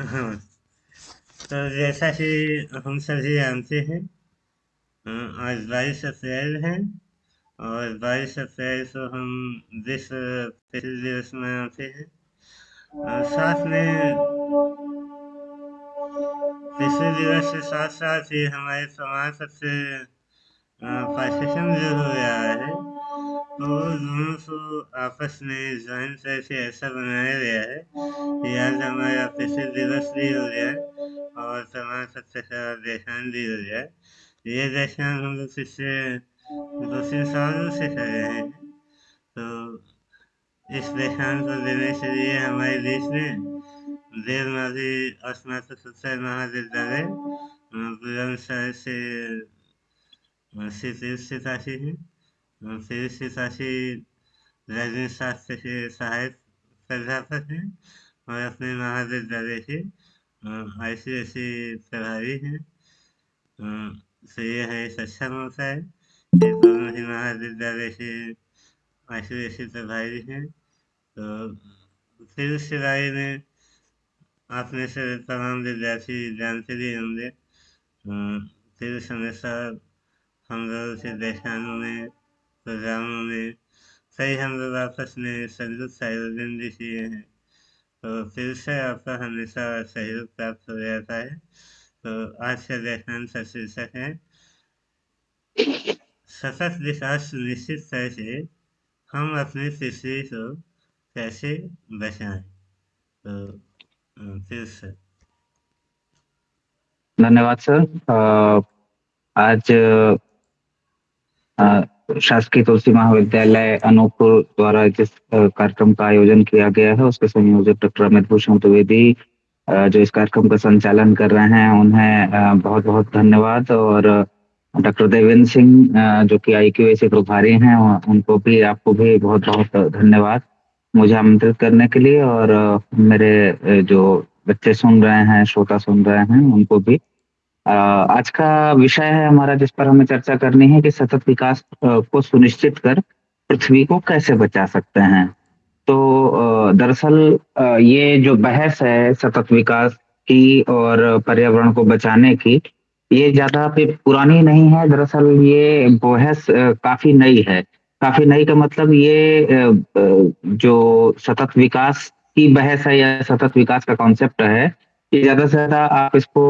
हाँ। तो जैसा कि हम सभी जानते हैं आज बाईस अप्रैल है और बाईस अप्रैल को हम विश्व पिछले दिवस मनाते हैं। और साथ में पिछले दिवस के साथ साथ ही हमारे समाज सबसे पाठ्यक्रम जो हो गया है। तो आपस में जहन ज्वाइन करके ऐसा बनाया गया है कि आज हमारा पृथ्वी दिवस भी हो जाए और समाज सबसे खराब देशान भी हो जाए ये देशान हम लोग पिछले दो तीन सालों से कर रहे हैं। तो इस देशान को देने के लिए हमारे देश में देवनाथी स्नातक उत्तर महाविद्यालय बुलंदशहर से तीर्थ सितासी हैं। तीर्थ सितासी राजनीति शास्त्र के सहायक प्राध्यापक हैं और अपने महाविद्यालय सी सी प्रभारी हैं तो ये है है दोनों ही महाविद्यालय सी सी हैं तो फिर उसके बारे में से तमाम विद्यार्थी जानते भी होंगे फिर हमेशा हम लोग में प्रोग्रामों में कई हम लोग आपस में संयुक्त आयोजन भी किए हैं तो फिर से आपका हमेशा सहयोग प्राप्त हो जाता है। तो आज का व्याख्यान का शीर्षक है, सतत विकास सुनिश्चित करके हम अपनी पृथ्वी को कैसे बचाएँ। तो फिर से। धन्यवाद, सर। आज शासकीय तुलसी महाविद्यालय अनूपपुर द्वारा जिस कार्यक्रम का आयोजन किया गया है, उसके संयोजक डॉक्टर अमित भूषण द्विवेदी जो इस कार्यक्रम का संचालन कर रहे हैं, उन्हें बहुत बहुत धन्यवाद और डॉक्टर देवेंद्र सिंह जो कि आई क्यू से प्रभारी हैं उनको भी, आपको भी बहुत बहुत धन्यवाद मुझे आमंत्रित करने के लिए और मेरे जो बच्चे सुन रहे हैं, श्रोता सुन रहे हैं, उनको भी आज का विषय है हमारा जिस पर हमें चर्चा करनी है कि सतत विकास को सुनिश्चित कर पृथ्वी को कैसे बचा सकते हैं। तो दरअसल ये जो बहस है सतत विकास की और पर्यावरण को बचाने की, ये ज़्यादा पुरानी नहीं है। दरअसल, ये बहस काफ़ी नई है। काफ़ी नई का मतलब ये जो सतत विकास की बहस है या सतत विकास का कॉन्सेप्ट है कि ज़्यादा से ज़्यादा आप इसको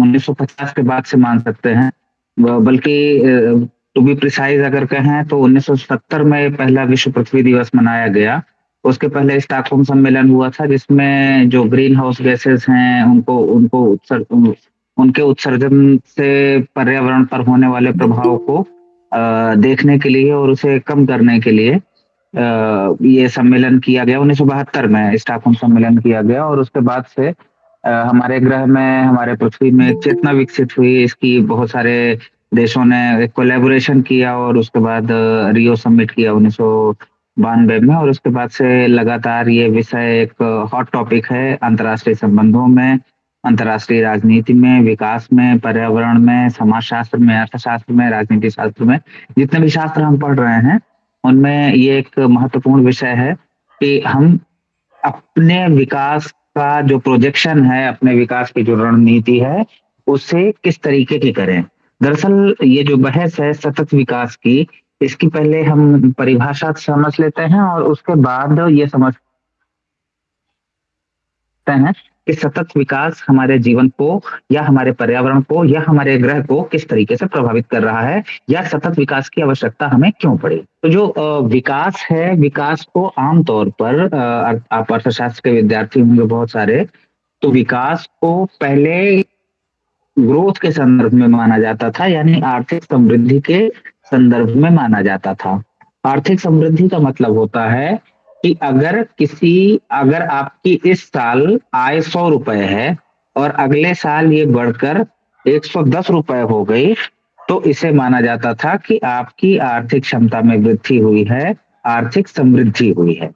1950 के बाद से मान सकते हैं। बल्कि टू बी प्रिसाइज अगर कहें तो 1970 में पहला विश्व पृथ्वी दिवस मनाया गया। उसके पहले स्टॉकहोम सम्मेलन हुआ था जिसमें जो ग्रीन हाउस गैसेस हैं उनको उनको उत्सर, उनके उत्सर्जन से पर्यावरण पर होने वाले प्रभाव को देखने के लिए और उसे कम करने के लिए ये सम्मेलन किया गया। उन्नीस सौ बहत्तर में स्टॉकहोम सम्मेलन किया गया और उसके बाद से हमारे ग्रह में, हमारे पृथ्वी में चेतना विकसित हुई, इसकी बहुत सारे देशों ने कोलेबोरेशन किया और उसके बाद रियो समिट किया उन्नीस बानवे में और उसके बाद से लगातार ये विषय एक हॉट टॉपिक है अंतर्राष्ट्रीय संबंधों में, अंतर्राष्ट्रीय राजनीति में, विकास में, पर्यावरण में समाज शास्त्र में, अर्थशास्त्र में, राजनीति शास्त्र में, जितने भी शास्त्र हम पढ़ रहे हैं, उनमें ये एक महत्वपूर्ण विषय है कि हम अपने विकास का जो प्रोजेक्शन है, अपने विकास की जो रणनीति है, उसे किस तरीके की करें? दरअसल ये जो बहस है सतत विकास की, इसकी पहले हम परिभाषा समझ लेते हैं और उसके बाद ये समझते हैं कि सतत विकास हमारे जीवन को, या हमारे पर्यावरण को, या हमारे ग्रह को किस तरीके से प्रभावित कर रहा है, या सतत विकास की आवश्यकता हमें क्यों पड़ी? तो जो विकास है, विकास को आमतौर पर आप अर्थशास्त्र के विद्यार्थी होंगे बहुत सारे तो विकास को पहले ग्रोथ के संदर्भ में माना जाता था, यानी आर्थिक समृद्धि के संदर्भ में माना जाता था। आर्थिक समृद्धि का मतलब होता है कि अगर किसी, अगर आपकी इस साल आय सौ रुपए है और अगले साल ये बढ़कर एक सौ दस रुपए हो गई तो इसे माना जाता था कि आपकी आर्थिक क्षमता में वृद्धि हुई है, आर्थिक समृद्धि हुई है।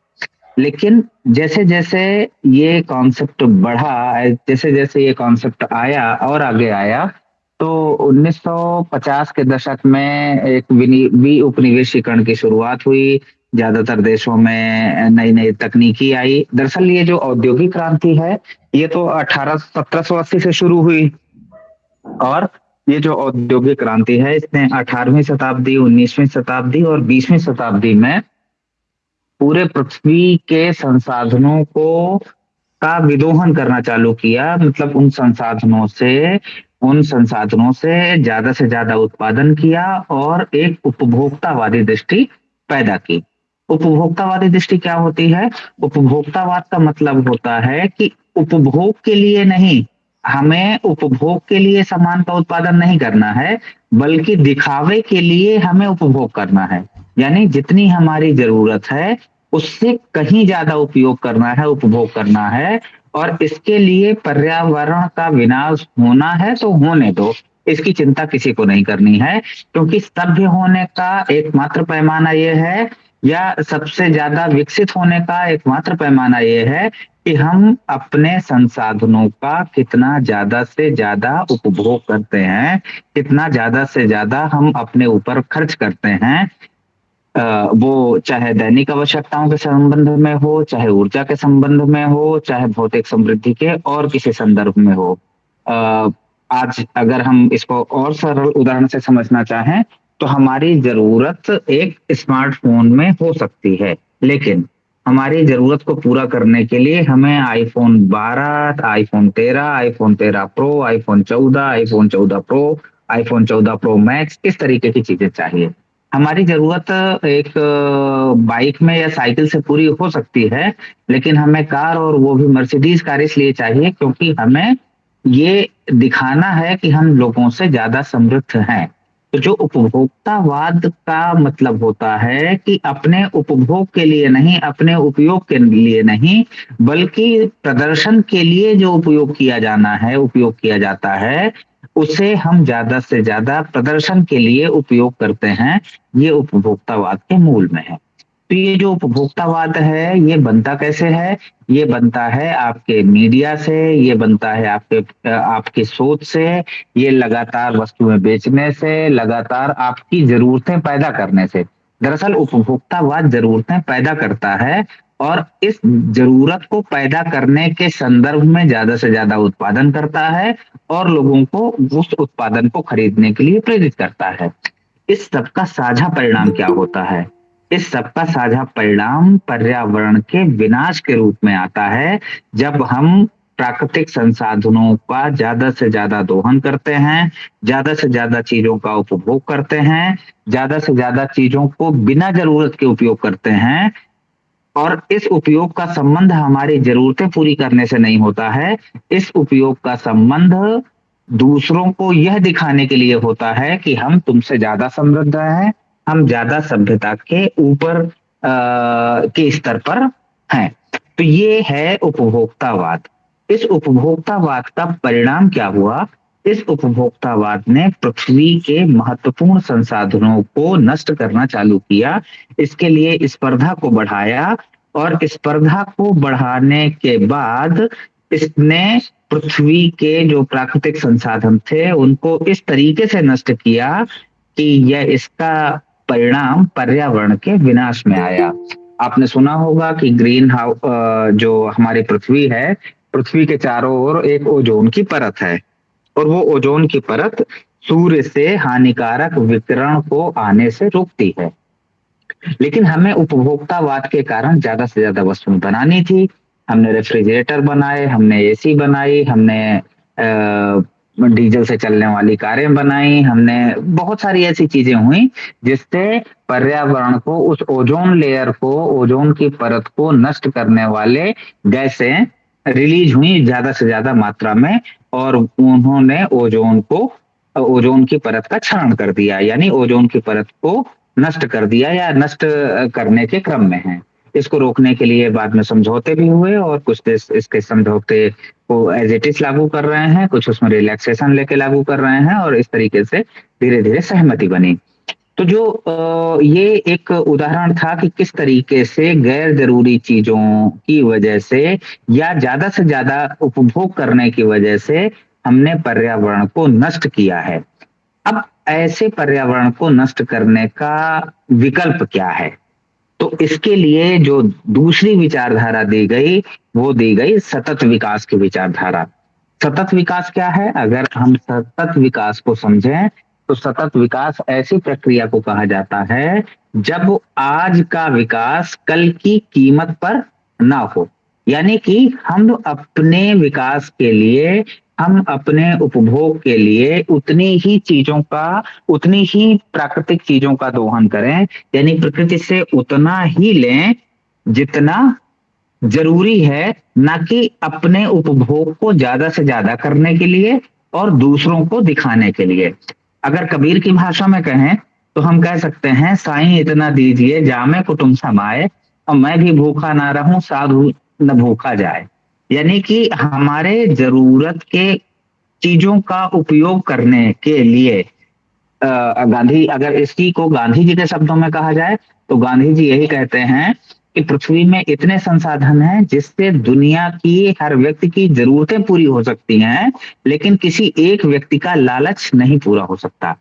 लेकिन जैसे जैसे ये कॉन्सेप्ट बढ़ा जैसे जैसे ये कॉन्सेप्ट आया और आगे आया तो 1950 के दशक में एक विनी उपनिवेशीकरण की शुरुआत हुई ज़्यादातर देशों में नई नई तकनीकी आई। दरअसल ये जो औद्योगिक क्रांति है, ये तो अठारह, सत्रह से शुरू हुई। और ये जो औद्योगिक क्रांति है, इसने अठारहवीं शताब्दी, उन्नीसवीं शताब्दी और बीसवीं शताब्दी में पूरे पृथ्वी के संसाधनों को, का विदोहन करना चालू किया। मतलब उन संसाधनों से, उन संसाधनों से ज़्यादा से ज़्यादा उत्पादन किया और एक उपभोक्तावादी दृष्टि पैदा की। उपभोक्तावादी दृष्टि क्या होती है? उपभोक्तावाद का मतलब होता है कि उपभोग के लिए नहीं, हमें उपभोग के लिए सामान का उत्पादन नहीं करना है, बल्कि दिखावे के लिए हमें उपभोग करना है। यानी जितनी हमारी ज़रूरत है, उससे कहीं ज़्यादा उपयोग करना है, उपभोग करना है, और इसके लिए पर्यावरण का विनाश होना है तो होने दो। इसकी चिंता किसी को नहीं करनी है, क्योंकि सभ्य होने का एकमात्र पैमाना यह है या सबसे ज़्यादा विकसित होने का एकमात्र पैमाना यह है कि हम अपने संसाधनों का कितना ज़्यादा से ज़्यादा उपभोग करते हैं, कितना ज़्यादा से ज़्यादा हम अपने ऊपर खर्च करते हैं। वो चाहे दैनिक आवश्यकताओं के संबंध में हो, चाहे ऊर्जा के संबंध में हो, चाहे भौतिक समृद्धि के और किसी संदर्भ में हो। आज अगर हम इसको और सरल उदाहरण से समझना चाहें तो हमारी ज़रूरत एक स्मार्टफ़ोन में हो सकती है। लेकिन हमारी ज़रूरत को पूरा करने के लिए हमें iPhone 12, iPhone 13, iPhone 13 pro iPhone 14, iPhone 14 pro iPhone 14 pro max इस तरीके की चीज़ें चाहिए। हमारी ज़रूरत एक बाइक में या साइकिल से पूरी हो सकती है लेकिन हमें कार और वो भी मर्सिडीज कार इसलिए चाहिए क्योंकि हमें ये दिखाना है कि हम लोगों से ज़्यादा समृद्ध हैं। तो जो उपभोक्तावाद का मतलब होता है कि अपने उपभोग के लिए नहीं, अपने उपयोग के लिए नहीं, बल्कि प्रदर्शन के लिए जो उपयोग किया जाना है, उपयोग किया जाता है, उसे हम ज़्यादा से ज़्यादा प्रदर्शन के लिए उपयोग करते हैं। ये उपभोक्तावाद के मूल में है। तो ये जो उपभोक्तावाद है, ये बनता कैसे है? ये बनता है आपके मीडिया से, ये बनता है आपके आपके सोच से, ये लगातार वस्तुएँ बेचने से, लगातार आपकी जरूरतें पैदा करने से। दरअसल उपभोक्तावाद जरूरतें पैदा करता है और इस ज़रूरत को पैदा करने के संदर्भ में ज़्यादा से ज़्यादा उत्पादन करता है और लोगों को उस उत्पादन को खरीदने के लिए प्रेरित करता है। इस सब का साझा परिणाम क्या होता है? इस सबका साझा परिणाम पर्यावरण के विनाश के रूप में आता है। जब हम प्राकृतिक संसाधनों का ज़्यादा से ज़्यादा दोहन करते हैं, ज़्यादा से ज़्यादा चीज़ों का उपभोग करते हैं, ज़्यादा से ज़्यादा चीज़ों को बिना ज़रूरत के उपयोग करते हैं, और इस उपयोग का संबंध हमारी जरूरतें पूरी करने से नहीं होता है, इस उपयोग का संबंध दूसरों को यह दिखाने के लिए होता है कि हम तुमसे ज़्यादा समृद्ध हैं हम ज़्यादा सभ्यता के ऊपर के स्तर पर हैं। तो ये है उपभोक्तावाद। इस उपभोक्तावाद का परिणाम क्या हुआ? इस उपभोक्तावाद ने पृथ्वी के महत्वपूर्ण संसाधनों को नष्ट करना चालू किया। इसके लिए स्पर्धा को बढ़ाया और स्पर्धा को बढ़ाने के बाद इसने पृथ्वी के जो प्राकृतिक संसाधन थे, उनको इस तरीके से नष्ट किया कि यह इसका परिणाम पर्यावरण के विनाश में आया। आपने सुना होगा कि ग्रीन हाउस जो हमारी पृथ्वी है, पृथ्वी के चारों ओर एक ओजोन की परत है। और वो ओजोन की परत सूर्य से हानिकारक विकिरण को आने से रोकती है। लेकिन हमें उपभोक्तावाद के कारण ज़्यादा से ज़्यादा वस्तुएँ बनानी थी। हमने रेफ्रिजरेटर बनाए, हमने एसी बनाई, हमने डीजल से चलने वाली कारें बनाई, हमने बहुत सारी ऐसी चीज़ें हुई जिससे पर्यावरण को, उस ओजोन लेयर को, ओजोन की परत को नष्ट करने वाले गैसें रिलीज़ हुई ज़्यादा से ज़्यादा मात्रा में और उन्होंने ओजोन को, ओजोन की परत का क्षरण कर दिया, यानी ओजोन की परत को नष्ट कर दिया या नष्ट करने के क्रम में है। इसको रोकने के लिए बाद में समझौते भी हुए और कुछ देश इसके समझौते को एज इट इज़ लागू कर रहे हैं, कुछ उसमें रिलैक्सेशन लेके लागू कर रहे हैं और इस तरीके से धीरे धीरे सहमति बनी। तो जो ये एक उदाहरण था कि किस तरीके से गैर ज़रूरी चीज़ों की वजह से या ज़्यादा से ज़्यादा उपभोग करने की वजह से हमने पर्यावरण को नष्ट किया है। अब ऐसे पर्यावरण को नष्ट करने का विकल्प क्या है? तो इसके लिए जो दूसरी विचारधारा दी गई, वो दी गई सतत विकास की विचारधारा। सतत विकास क्या है? अगर हम सतत विकास को समझें तो सतत विकास ऐसी प्रक्रिया को कहा जाता है, जब आज का विकास कल की कीमत पर ना हो। यानी कि हम अपने विकास के लिए हम अपने उपभोग के लिए उतनी ही चीज़ों का, उतनी ही प्राकृतिक चीज़ों का दोहन करें, यानी प्रकृति से उतना ही लें जितना ज़रूरी है, ना कि अपने उपभोग को ज़्यादा से ज़्यादा करने के लिए और दूसरों को दिखाने के लिए। अगर कबीर की भाषा में कहें तो हम कह सकते हैं, साईं, इतना दीजिए, जामे कुटुंब समाए और मैं भी भूखा ना रहूँ, साधु न भूखा जाए। यानी कि हमारे ज़रूरत के चीज़ों का उपयोग करने के लिए गांधी, अगर इसकी को गांधी जी के शब्दों में कहा जाए तो गांधी जी यही कहते हैं कि पृथ्वी में इतने संसाधन हैं जिससे दुनिया की हर व्यक्ति की जरूरतें पूरी हो सकती हैं, लेकिन किसी एक व्यक्ति का लालच नहीं पूरा हो सकता।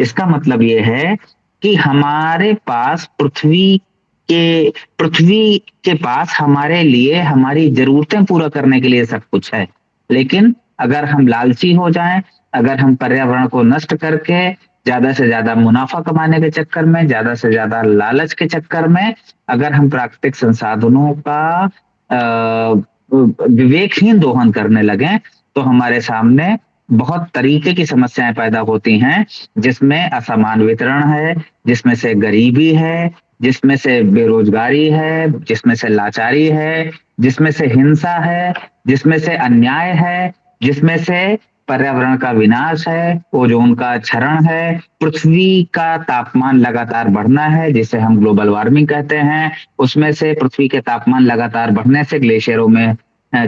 इसका मतलब यह है कि हमारे पास पृथ्वी कि पृथ्वी के पास हमारे लिए, हमारी जरूरतें पूरा करने के लिए सब कुछ है। लेकिन अगर हम लालची हो जाएँ, अगर हम पर्यावरण को नष्ट करके ज़्यादा से ज़्यादा मुनाफा कमाने के चक्कर में, ज़्यादा से ज़्यादा लालच के चक्कर में, अगर हम प्राकृतिक संसाधनों का विवेकहीन दोहन करने लगे तो हमारे सामने बहुत तरीके की समस्याएँ पैदा होती हैं, जिसमें असमान वितरण है, जिसमें से गरीबी है जिसमें से बेरोजगारी है, जिसमें से लाचारी है, जिसमें से हिंसा है, जिसमें से अन्याय है, जिसमें से पर्यावरण का विनाश है, ओजोन का क्षरण है, पृथ्वी का तापमान लगातार बढ़ना है, जिसे हम ग्लोबल वार्मिंग कहते हैं। उसमें से पृथ्वी के तापमान लगातार बढ़ने से ग्लेशियरों में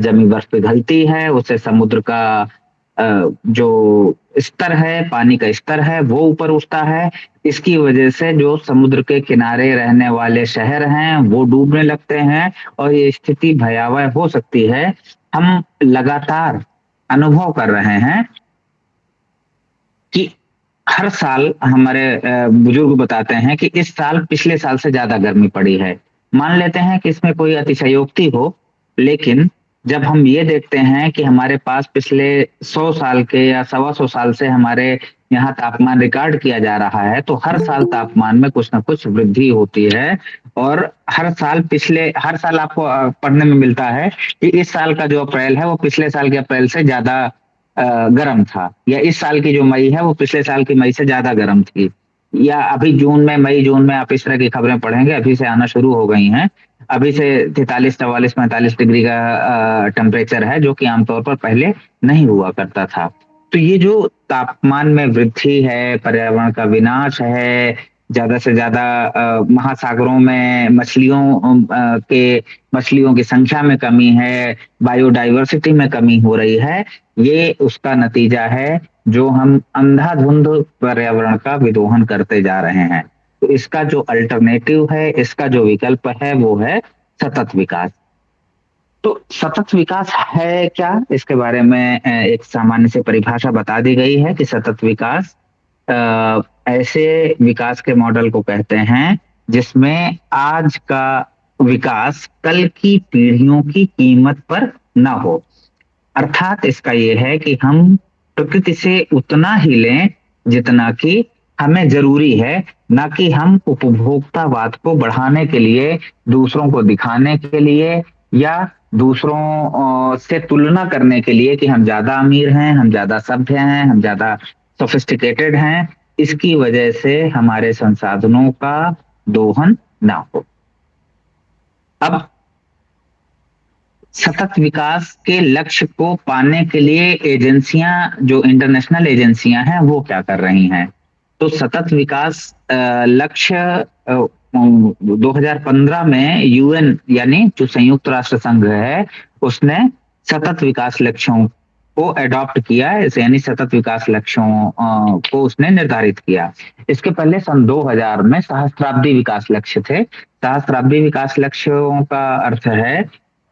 जमी बर्फ़ पिघलती है, उससे समुद्र का जो स्तर है, पानी का स्तर है, वो ऊपर उठता है। इसकी वजह से जो समुद्र के किनारे रहने वाले शहर हैं, वो डूबने लगते हैं और ये स्थिति भयावह हो सकती है। हम लगातार अनुभव कर रहे हैं कि हर साल हमारे बुज़ुर्ग बताते हैं कि इस साल पिछले साल से ज़्यादा गर्मी पड़ी है। मान लेते हैं कि इसमें कोई अतिशयोक्ति हो, लेकिन जब हम ये देखते हैं कि हमारे पास पिछले सौ साल के या सवा सौ साल से हमारे यहाँ तापमान रिकॉर्ड किया जा रहा है तो हर साल तापमान में कुछ ना कुछ वृद्धि होती है और हर साल पिछले, हर साल आपको पढ़ने में मिलता है कि इस साल का जो अप्रैल है वो पिछले साल के अप्रैल से ज़्यादा गर्म था या इस साल की जो मई है वो पिछले साल की मई से ज़्यादा गर्म थी। या अभी जून में, मई जून में आप इस तरह की खबरें पढ़ेंगे, अभी से आना शुरू हो गई हैं। अभी से तैतालीस, चवालीस, पैंतालीस डिग्री का टेम्परेचर है, जो कि आमतौर पर पहले नहीं हुआ करता था। तो ये जो तापमान में वृद्धि है, पर्यावरण का विनाश है, ज़्यादा से ज़्यादा महासागरों में मछलियों के, मछलियों की संख्या में कमी है बायोडाइवर्सिटी में कमी हो रही है, ये उसका नतीजा है, जो हम अंधाधुंध पर्यावरण का विदोहन करते जा रहे हैं। तो इसका जो अल्टरनेटिव है, इसका जो विकल्प है, वो है सतत विकास। तो सतत विकास है क्या? इसके बारे में एक सामान्य से परिभाषा बता दी गई है कि सतत विकास ऐसे विकास के मॉडल को कहते हैं जिसमें आज का विकास कल की पीढ़ियों की कीमत पर ना हो। अर्थात इसका यह है कि हम प्रकृति से उतना ही लें जितना कि हमें ज़रूरी है न कि हम उपभोक्तावाद को बढ़ाने के लिए, दूसरों को दिखाने के लिए, या दूसरों से तुलना करने के लिए कि हम ज़्यादा अमीर हैं, हम ज़्यादा सभ्य हैं, हम ज़्यादा सोफिस्टिकेटेड हैं, इसकी वजह से हमारे संसाधनों का दोहन ना हो। अब सतत विकास के लक्ष्य को पाने के लिए एजेंसियाँ, जो इंटरनेशनल एजेंसियाँ हैं, वो क्या कर रही हैं? तो सतत विकास लक्ष्य 2015 में यूएन यानी जो संयुक्त राष्ट्र संघ है, उसने सतत विकास लक्ष्यों को एडॉप्ट किया यानी सतत विकास लक्ष्यों को उसने निर्धारित किया। इसके पहले सन 2000 में सहस्त्राब्दी विकास लक्ष्य थे। सहस्त्राब्दी विकास लक्ष्यों का अर्थ है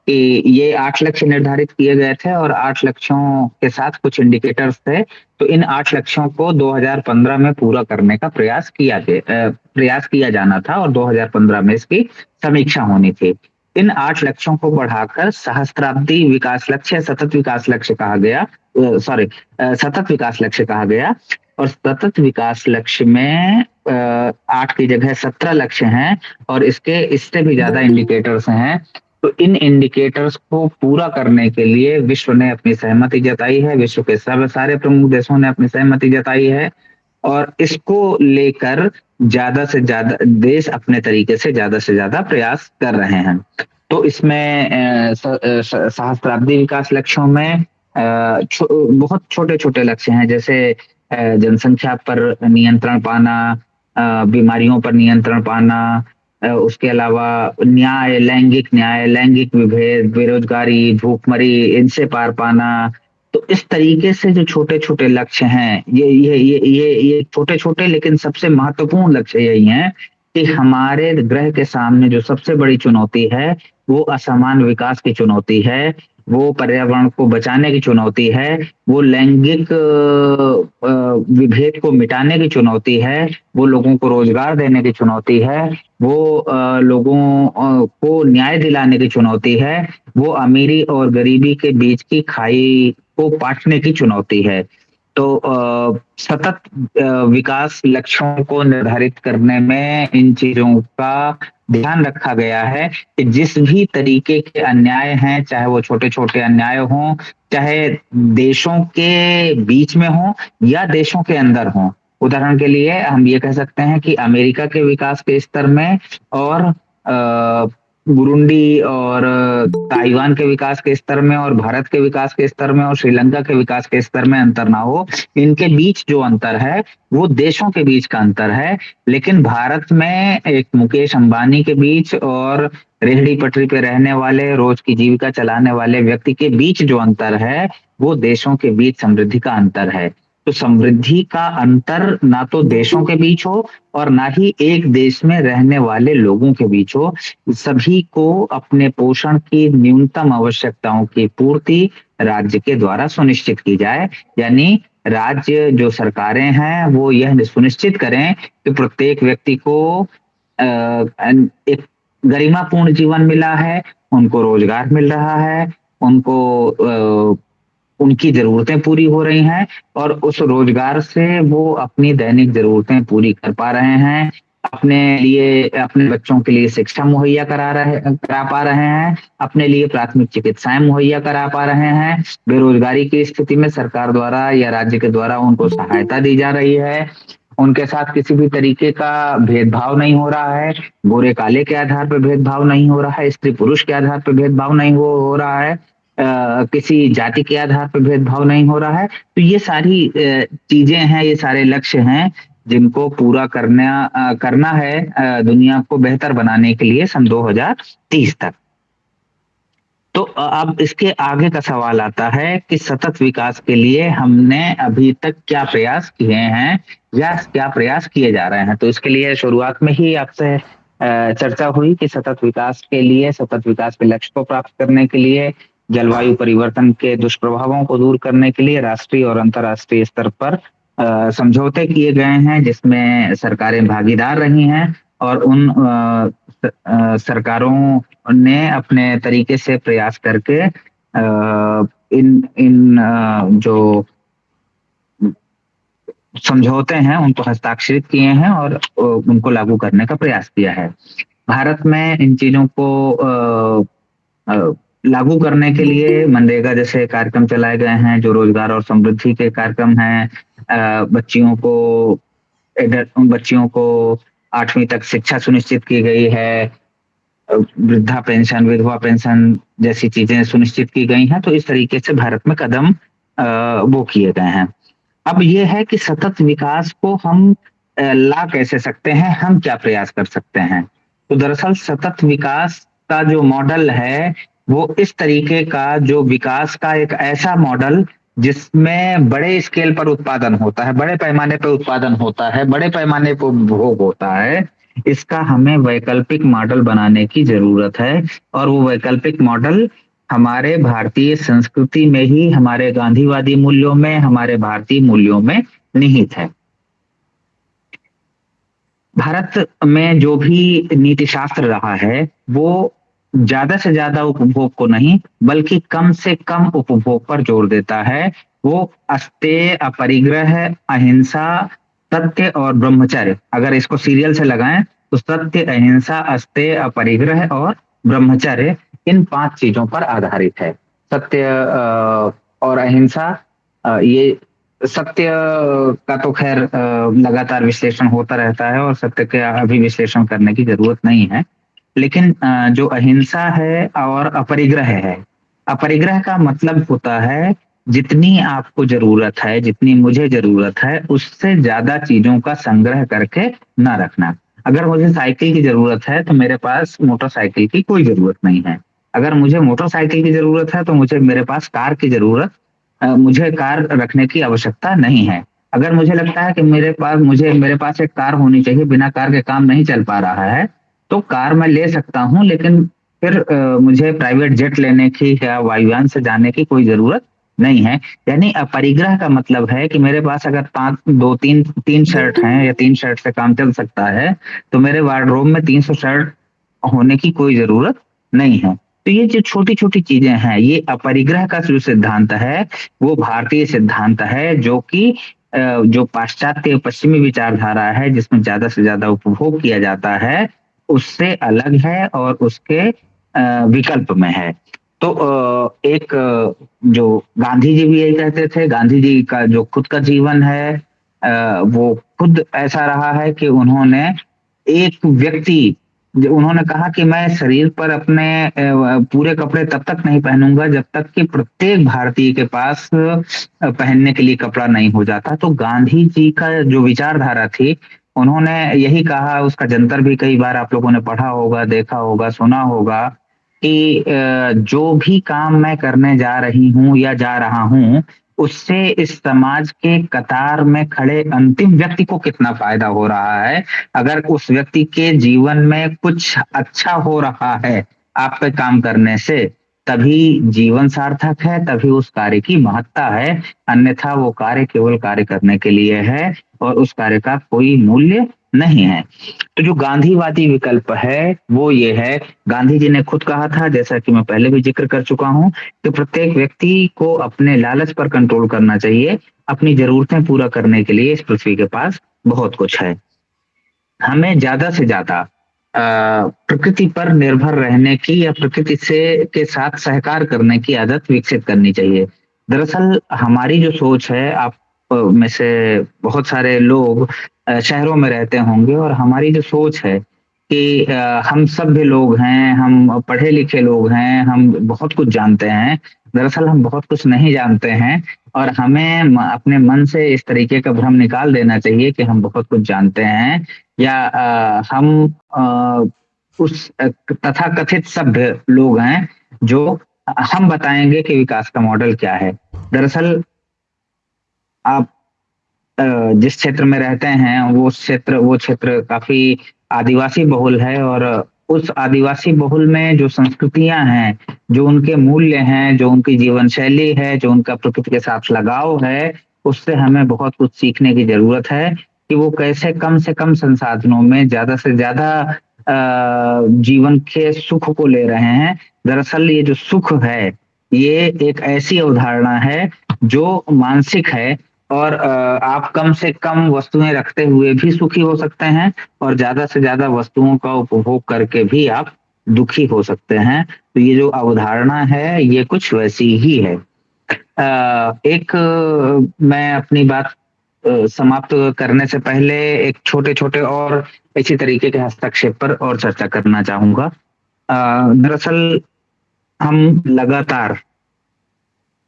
कि ये आठ लक्ष्य निर्धारित किए गए थे और आठ लक्ष्यों के साथ कुछ इंडिकेटर्स थे तो इन आठ लक्ष्यों को 2015 में पूरा करने का प्रयास किया गया प्रयास किया जाना था और 2015 में इसकी समीक्षा होनी थी। इन आठ लक्ष्यों को बढ़ाकर सहस्त्राब्दी विकास लक्ष्य, सतत विकास लक्ष्य कहा गया सॉरी सतत विकास लक्ष्य कहा गया। और सतत विकास लक्ष्य में आठ की जगह सत्रह लक्ष्य हैं और इसके, इससे भी ज़्यादा इंडिकेटर्स हैं। तो इन इंडिकेटर्स को पूरा करने के लिए विश्व ने अपनी सहमति जताई है विश्व के सब सारे प्रमुख देशों ने अपनी सहमति जताई है और इसको लेकर ज़्यादा से ज़्यादा देश अपने तरीके से ज़्यादा से ज़्यादा प्रयास कर रहे हैं। तो इसमें सहस्त्राब्दी विकास लक्ष्यों में छो, बहुत छोटे छोटे लक्ष्य हैं जैसे जनसंख्या पर नियंत्रण पाना बीमारियों पर नियंत्रण पाना उसके अलावा न्याय, लैंगिक न्याय, लैंगिक विभेद, बेरोजगारी, भूखमरी, इनसे पार पाना। तो इस तरीके से जो छोटे छोटे लक्ष्य हैं, ये ये ये ये ये छोटे छोटे लेकिन सबसे महत्वपूर्ण लक्ष्य यही हैं कि हमारे ग्रह के सामने जो सबसे बड़ी चुनौती है, वो असमान विकास की चुनौती है। वो पर्यावरण को बचाने की चुनौती है, वो लैंगिक विभेद को मिटाने की चुनौती है, वो लोगों को रोज़गार देने की चुनौती है, वो लोगों को न्याय दिलाने की चुनौती है, वो अमीरी और गरीबी के बीच की खाई को पाटने की चुनौती है। तो सतत विकास लक्ष्यों को निर्धारित करने में इन चीज़ों का ध्यान रखा गया है कि जिस भी तरीके के अन्याय हैं, चाहे वो छोटे छोटे अन्याय हों, चाहे देशों के बीच में हो या देशों के अंदर हो। उदाहरण के लिए हम ये कह सकते हैं कि अमेरिका के विकास के स्तर में और बुरुंडी और ताइवान के विकास के स्तर में और भारत के विकास के स्तर में और श्रीलंका के विकास के स्तर में अंतर ना हो, इनके बीच जो अंतर है, वो देशों के बीच का अंतर है। लेकिन भारत में एक मुकेश अंबानी के बीच और रेहड़ी पटरी पे रहने वाले, रोज की जीविका चलाने वाले व्यक्ति के बीच जो अंतर है, वो देशों के बीच समृद्धि का अंतर है। तो समृद्धि का अंतर ना तो देशों के बीच हो और ना ही एक देश में रहने वाले लोगों के बीच हो। सभी को अपने पोषण की न्यूनतम आवश्यकताओं की पूर्ति राज्य के द्वारा सुनिश्चित की जाए। यानी राज्य जो सरकारें हैं, वो यह सुनिश्चित करें कि प्रत्येक व्यक्ति को एक गरिमापूर्ण जीवन मिला है, उनको रोज़गार मिल रहा है, उनको उनकी जरूरतें पूरी हो रही हैं और उस रोज़गार से वो अपनी दैनिक जरूरतें पूरी कर पा रहे हैं। अपने लिए अपने बच्चों के लिए शिक्षा मुहैया करा रहे करा पा रहे हैं। अपने लिए प्राथमिक चिकित्साएँ मुहैया करा पा रहे हैं। बेरोजगारी की स्थिति में सरकार द्वारा या राज्य के द्वारा उनको सहायता दी जा रही है। उनके साथ किसी भी तरीके का भेदभाव नहीं हो रहा है। गोरे काले के आधार पर भेदभाव नहीं हो रहा है। स्त्री पुरुष के आधार पर भेदभाव नहीं हो, हो रहा है। किसी जाति के आधार पर भेदभाव नहीं हो रहा है। तो ये सारी चीज़ें हैं, ये सारे लक्ष्य हैं जिनको पूरा करना करना है दुनिया को बेहतर बनाने के लिए सन 2030 तक। तो अब इसके आगे का सवाल आता है कि सतत विकास के लिए हमने अभी तक क्या प्रयास किए हैं या क्या प्रयास किए जा रहे हैं? तो इसके लिए शुरुआत में ही आपसे चर्चा हुई कि सतत विकास के लिए, सतत विकास के लक्ष्य को प्राप्त करने के लिए जलवायु परिवर्तन के दुष्प्रभावों को दूर करने के लिए राष्ट्रीय और अंतर्राष्ट्रीय स्तर पर समझौते किए गए हैं, जिसमें सरकारें भागीदार रही हैं और उन सरकारों ने अपने तरीके से प्रयास करके इन इन जो समझौते हैं, उनको हस्ताक्षरित किए हैं और उनको लागू करने का प्रयास किया है। भारत में इन चीज़ों को लागू करने के लिए मनरेगा जैसे कार्यक्रम चलाए गए हैं, जो रोज़गार और समृद्धि के कार्यक्रम हैं बच्चियों को बच्चियों को आठवीं तक शिक्षा सुनिश्चित की गई है, वृद्धा पेंशन, विधवा पेंशन जैसी चीज़ें सुनिश्चित की गई हैं तो इस तरीके से भारत में कदम वो किए गए हैं। अब ये है कि सतत विकास को हम ला कैसे सकते हैं, हम क्या प्रयास कर सकते हैं? तो दरअसल सतत विकास का जो मॉडल है वो इस तरीके का जो विकास का एक ऐसा मॉडल जिसमें बड़े स्केल पर उत्पादन होता है, बड़े पैमाने पर उत्पादन होता है, बड़े पैमाने पर उपभोग होता है, इसका हमें वैकल्पिक मॉडल बनाने की ज़रूरत है। और वो वैकल्पिक मॉडल हमारे भारतीय संस्कृति में ही, हमारे गांधीवादी मूल्यों में, हमारे भारतीय मूल्यों में निहित है। भारत में जो भी नीति शास्त्र रहा है, वो ज़्यादा से ज़्यादा उपभोग को नहीं, बल्कि कम से कम उपभोग पर ज़ोर देता है। वो अस्तेय अपरिग्रह, अहिंसा, सत्य और ब्रह्मचर्य। अगर इसको सीरियल से लगाएँ तो सत्य, अहिंसा अस्तेय अपरिग्रह और ब्रह्मचर्य, इन पाँच चीज़ों पर आधारित है। सत्य और अहिंसा ये सत्य का तो खैर लगातार विश्लेषण होता रहता है और सत्य का अभी विश्लेषण करने की ज़रूरत नहीं है। लेकिन जो अहिंसा है और अपरिग्रह है। अपरिग्रह का मतलब होता है, जितनी आपको ज़रूरत है, जितनी मुझे ज़रूरत है, उससे ज़्यादा चीज़ों का संग्रह करके ना रखना। अगर मुझे साइकिल की ज़रूरत है तो मेरे पास मोटरसाइकिल की कोई ज़रूरत नहीं है। अगर मुझे मोटरसाइकिल की ज़रूरत है तो मुझे, मेरे पास कार की ज़रूरत मुझे कार रखने की आवश्यकता नहीं है। अगर मुझे लगता है कि मेरे पास, मुझे, मेरे पास एक कार होनी चाहिए, बिना कार के काम नहीं चल पा रहा है तो कार मैं ले सकता हूँ लेकिन फिर आ, मुझे प्राइवेट जेट लेने की या वायुयान से जाने की कोई ज़रूरत नहीं है। यानी अपरिग्रह का मतलब है कि मेरे पास अगर पाँच दो तीन तीन शर्ट हैं या तीन शर्ट से काम चल सकता है तो मेरे वार्डरोब में तीन सौ शर्ट होने की कोई ज़रूरत नहीं है। तो ये जो छोटी छोटी चीज़ें हैं ये अपरिग्रह का जो सिद्धांत है वो भारतीय सिद्धांत है जो कि जो पाश्चात्य पश्चिमी विचारधारा है जिसमें ज़्यादा से ज़्यादा उपभोग किया जाता है उससे अलग है और उसके विकल्प में है। तो एक जो गांधी जी भी यही कहते थे गांधी जी का जो खुद का जीवन है वो खुद ऐसा रहा है कि उन्होंने एक व्यक्ति उन्होंने कहा कि मैं शरीर पर अपने पूरे कपड़े तब तक नहीं पहनूँगा जब तक कि प्रत्येक भारतीय के पास पहनने के लिए कपड़ा नहीं हो जाता। तो गांधी जी का जो विचारधारा थी उन्होंने यही कहा, उसका जंतर भी कई बार आप लोगों ने पढ़ा होगा, देखा होगा, सुना होगा कि जो भी काम मैं करने जा रही हूँ या जा रहा हूँ, उससे इस समाज के कतार में खड़े अंतिम व्यक्ति को कितना फ़ायदा हो रहा है? अगर उस व्यक्ति के जीवन में कुछ अच्छा हो रहा है आप पे काम करने से तभी जीवन सार्थक है, तभी उस कार्य की महत्ता है। अन्यथा वो कार्य केवल कार्य करने के लिए है और उस कार्य का कोई मूल्य नहीं है। तो जो गांधीवादी विकल्प है, वो ये है। गांधी जी ने खुद कहा था, जैसा कि मैं पहले भी ज़िक्र कर चुका हूँ, कि प्रत्येक व्यक्ति को अपने लालच पर कंट्रोल करना चाहिए, अपनी जरूरतें पूरा करने के लिए इस पृथ्वी के पास बहुत कुछ है। हमें ज़्यादा से ज़्यादा प्रकृति पर निर्भर रहने की या प्रकृति से, के साथ सहकार करने की आदत विकसित करनी चाहिए। दरअसल हमारी जो सोच है, आप में से बहुत सारे लोग शहरों में रहते होंगे और हमारी जो सोच है कि हम सभ्य लोग हैं, हम पढ़े लिखे लोग हैं, हम बहुत कुछ जानते हैं दरअसल हम बहुत कुछ नहीं जानते हैं और हमें अपने मन से इस तरीके का भ्रम निकाल देना चाहिए कि हम बहुत कुछ जानते हैं या आ, हम आ, उस तथा कथित सभ्य लोग हैं जो हम बताएँगे कि विकास का मॉडल क्या है। दरअसल आप जिस क्षेत्र में रहते हैं वो क्षेत्र वो क्षेत्र काफ़ी आदिवासी बहुल है और उस आदिवासी बहुल में जो संस्कृतियाँ हैं, जो उनके मूल्य हैं, जो उनकी जीवन शैली है, जो उनका प्रकृति के साथ लगाव है, उससे हमें बहुत कुछ सीखने की ज़रूरत है कि वो कैसे कम से कम संसाधनों में ज़्यादा से ज़्यादा जीवन के सुख को ले रहे हैं। दरअसल ये जो सुख है, ये एक ऐसी अवधारणा है जो मानसिक है और आप कम से कम वस्तुएँ रखते हुए भी सुखी हो सकते हैं और ज़्यादा से ज़्यादा वस्तुओं का उपभोग करके भी आप दुखी हो सकते हैं। तो ये जो अवधारणा है, ये कुछ वैसी ही है। एक, मैं अपनी बात समाप्त करने से पहले एक छोटे छोटे और इसी तरीके के हस्तक्षेप पर और चर्चा करना चाहूँगा। दरअसल हम लगातार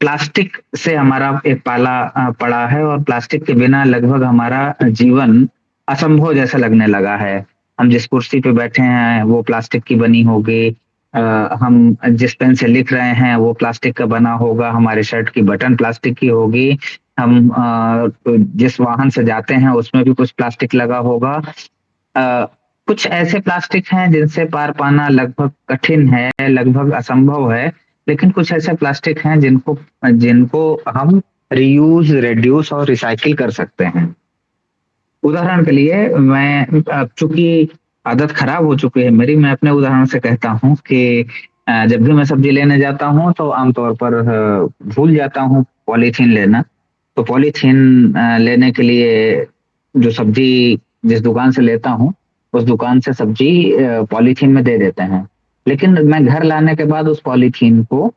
प्लास्टिक से हमारा एक पाला पड़ा है और प्लास्टिक के बिना लगभग हमारा जीवन असंभव जैसा लगने लगा है। हम जिस कुर्सी पे बैठे हैं वो प्लास्टिक की बनी होगी। हम जिस पेन से लिख रहे हैं वो प्लास्टिक का बना होगा। हमारे शर्ट की बटन प्लास्टिक की होगी। हम जिस वाहन से जाते हैं उसमें भी कुछ प्लास्टिक लगा होगा। कुछ ऐसे प्लास्टिक हैं जिनसे पार पाना लगभग कठिन है, लगभग असंभव है, लेकिन कुछ ऐसे प्लास्टिक हैं जिनको जिनको हम रीयूज़, रिड्यूस और रिसाइकिल कर सकते हैं। उदाहरण के लिए मैं चूँकि आदत खराब हो चुकी है मेरी, मैं अपने उदाहरण से कहता हूँ कि जब भी मैं सब्ज़ी लेने जाता हूँ तो आमतौर पर भूल जाता हूँ पॉलीथीन लेना। तो पॉलीथीन लेने के लिए जो सब्ज़ी जिस दुकान से लेता हूँ, उस दुकान से सब्ज़ी पॉलीथीन में दे देते हैं। लेकिन मैं घर लाने के बाद उस पॉलीथीन को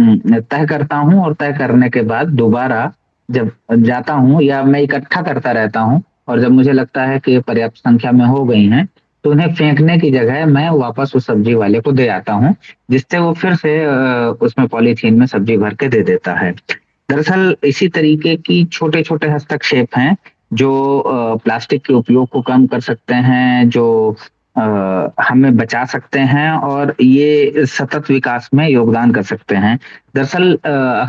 तय करता हूँ और तय करने के बाद दोबारा जब जाता हूँ या मैं इकट्ठा करता रहता हूँ और जब मुझे लगता है कि पर्याप्त संख्या में हो गई हैं, तो उन्हें फेंकने की जगह मैं वापस उस सब्ज़ी वाले को दे आता हूँ, जिससे वो फिर से उसमें पॉलीथीन में सब्ज़ी भर के दे देता है। दरअसल इसी तरीके की छोटे-छोटे हस्तक्षेप हैं, जो प्लास्टिक के उपयोग को कम कर सकते हैं, जो हमें बचा सकते हैं और ये सतत विकास में योगदान कर सकते हैं। दरअसल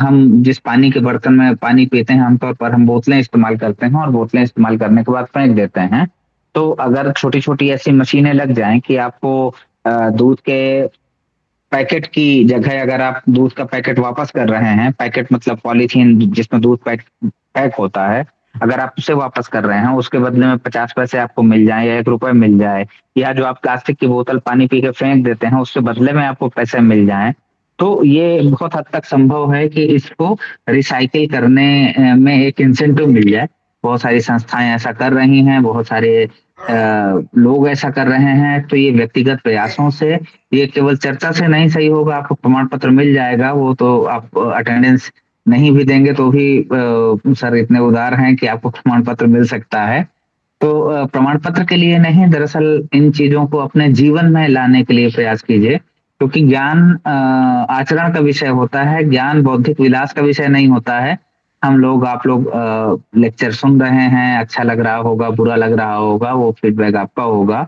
हम जिस पानी के बर्तन में पानी पीते हैं, आमतौर पर हम बोतलें इस्तेमाल करते हैं और बोतलें इस्तेमाल करने के बाद फेंक देते हैं। तो अगर छोटी-छोटी ऐसी मशीनें लग जाएँ कि आपको दूध के पैकेट की जगह अगर आप दूध का पैकेट वापस कर रहे हैं, पैकेट मतलब पॉलीथीन जिसमें दूध पैक पैक होता है, अगर आप उसे वापस कर रहे हैं, उसके बदले में 50 पैसे आपको मिल जाए या ₹1 मिल जाए या जो आप प्लास्टिक की बोतल पानी पी के फेंक देते हैं, उसके बदले में आपको पैसे मिल जाए तो ये बहुत हद तक संभव है कि इसको रिसाइकिल करने में एक इंसेंटिव मिल जाए। बहुत सारी संस्थाएँ ऐसा कर रही हैं, बहुत सारे लोग ऐसा कर रहे हैं, तो ये व्यक्तिगत प्रयासों से ये केवल चर्चा से नहीं सही होगा, आपको प्रमाण पत्र मिल जाएगा, वो तो आप अटेंडेंस नहीं भी देंगे तो भी सर इतने उदार हैं कि आपको प्रमाण पत्र मिल सकता है। तो प्रमाण पत्र के लिए नहीं दरअसल इन चीज़ों को अपने जीवन में लाने के लिए प्रयास कीजिए, क्योंकि ज्ञान आचरण का विषय होता है, ज्ञान बौद्धिक विलास का विषय नहीं होता है। हम लोग आप लोग लेक्चर सुन रहे हैं, अच्छा लग रहा होगा, बुरा लग रहा होगा, वो फीडबैक आपका होगा।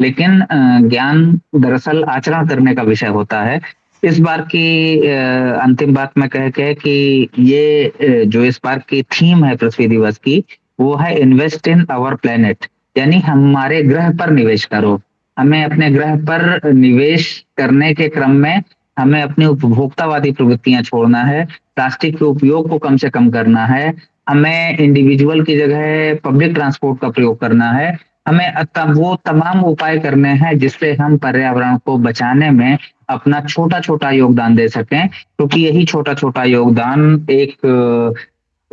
लेकिन ज्ञान दरअसल आचरण करने का विषय होता है। इस बार की अंतिम बात मैं कह के कि ये जो इस बार की थीम है पृथ्वी दिवस की, वो है इन्वेस्ट इन आवर प्लेनेट यानी हमारे ग्रह पर निवेश करो। हमें अपने ग्रह पर निवेश करने के क्रम में हमें अपनी उपभोक्तावादी प्रवृत्तियाँ छोड़ना है, प्लास्टिक के उपयोग को कम से कम करना है, हमें इंडिविजुअल की जगह पब्लिक ट्रांसपोर्ट का प्रयोग करना है, हमें वो तमाम उपाय करने हैं जिससे हम पर्यावरण को बचाने में अपना छोटा-छोटा योगदान दे सकें, क्योंकि यही छोटा-छोटा योगदान एक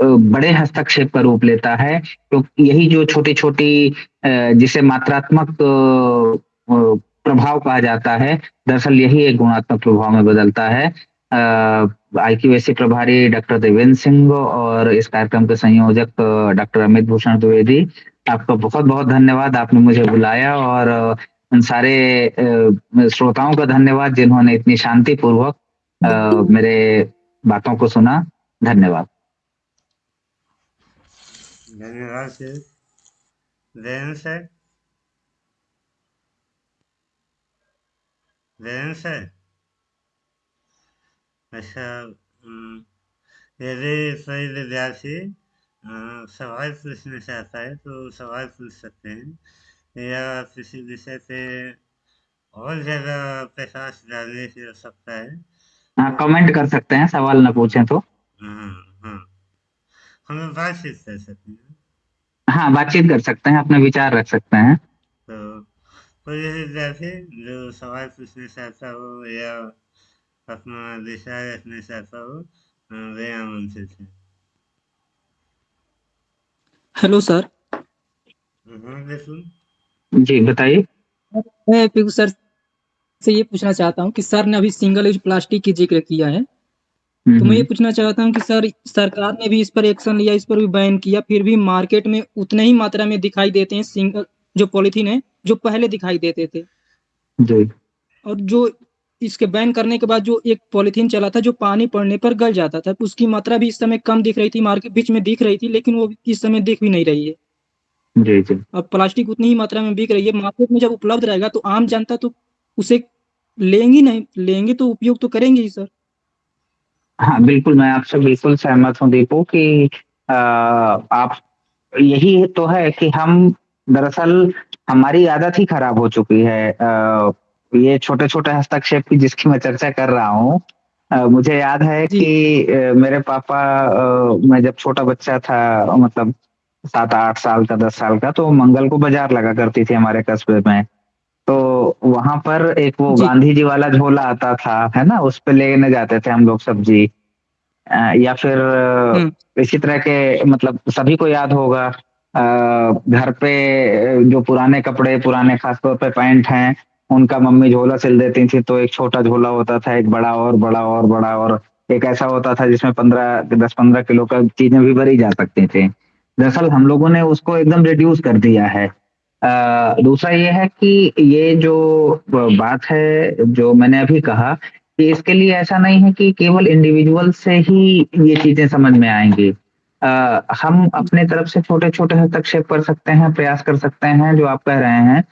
बड़े हस्तक्षेप का रूप लेता है। तो यही जो छोटी-छोटी जिसे मात्रात्मक प्रभाव कहा जाता है, दरअसल यही एक गुणात्मक प्रभाव में बदलता है। आईक्यूएसी प्रभारी डॉक्टर देवेंद्र सिंह और इस कार्यक्रम के संयोजक डॉक्टर अमित भूषण द्विवेदी, आपका बहुत-बहुत धन्यवाद, आपने मुझे बुलाया और उन सारे श्रोताओं का धन्यवाद जिन्होंने इतनी शांतिपूर्वक मेरे बातों को सुना। धन्यवाद। धन्यवाद सर। सर? जयंत सर? अच्छा यदि कोई विद्यार्थी सवाल पूछना चाहता है तो सवाल पूछ सकते हैं या किसी विषय पे और ज़्यादा प्रकाश डालने की आवश्यकता है हाँ, कमेंट कर सकते हैं, सवाल ना पूछें तो। हाँ, हाँ। हम बातचीत कर सकते हैं। हाँ, बातचीत कर सकते हैं, अपने विचार रख सकते हैं। तो कोई विद्यार्थी जो सवाल पूछना चाहता हो या अपना विचार रखना चाहता हो वे आमंत्रित हैं। Hello sir. जी, बताइए। मैं पिंकू सर से ये पूछना चाहता हूँ कि सर ने अभी सिंगल यूज़ प्लास्टिक की ज़िक्र किया है। तो मैं ये पूछना चाहता हूँ कि सर सरकार ने भी इस पर एक्शन लिया, इस पर भी बैन किया, फिर भी मार्केट में उतने ही मात्रा में दिखाई देते हैं सिंगल जो पॉलिथीन है, जो पहले दिखाई देते थे। जी। और जो इसके बैन करने के बाद जो एक पॉलीथीन चला था, जो पानी पड़ने पर गल जाता था, उसकी मात्रा भी इस समय कम दिख रही थी, मार्केट बीच में दिख रही थी, लेकिन वो इस समय दिख भी नहीं रही है। जी, जी। अब प्लास्टिक उतनी ही मात्रा में बिक रही है, मार्केट में जब उपलब्ध रहेगा तो आम जनता तो उसे लेंगी नहीं, लेंगे तो उपयोग तो करेंगे ही सर। हाँ, बिल्कुल, मैं आपसे बिल्कुल सहमत हूँ दीपू कि अ, आप यही तो है कि हम दरअसल हमारी आदत ही खराब हो चुकी है आ, ये छोटे छोटे हस्तक्षेप की जिसकी मैं चर्चा कर रहा हूँ मुझे याद है कि मेरे पापा मैं जब छोटा बच्चा था मतलब सात आठ साल का दस साल का तो मंगल को बाज़ार लगा करती थी हमारे कस्बे में तो वहाँ पर एक वो जी। गांधी जी वाला झोला आता था है ना उस पर लेने जाते थे हम लोग सब्ज़ी या फिर हम्म। इसी तरह के मतलब सभी को याद होगा घर पे जो पुराने कपड़े पुराने खासतौर पे पैंट हैं उनका मम्मी झोला सिल देती थी तो एक छोटा झोला होता था, एक बड़ा और बड़ा और बड़ा और। एक ऐसा होता था जिसमें पंद्रह, दस, पंद्रह किलो का चीज़ें भी भरी जा सकती थी। दरअसल हम लोगों ने उसको एकदम रिड्यूस कर दिया है। दूसरा ये है कि ये जो बात है, जो मैंने अभी कहा, कि इसके लिए ऐसा नहीं है कि केवल इंडिविजुअल से ही ये चीज़ें समझ में आएँगी। हम अपने तरफ़ से छोटे छोटे हस्तक्षेप कर सकते हैं, प्रयास कर सकते हैं, जो आप कह रहे हैं।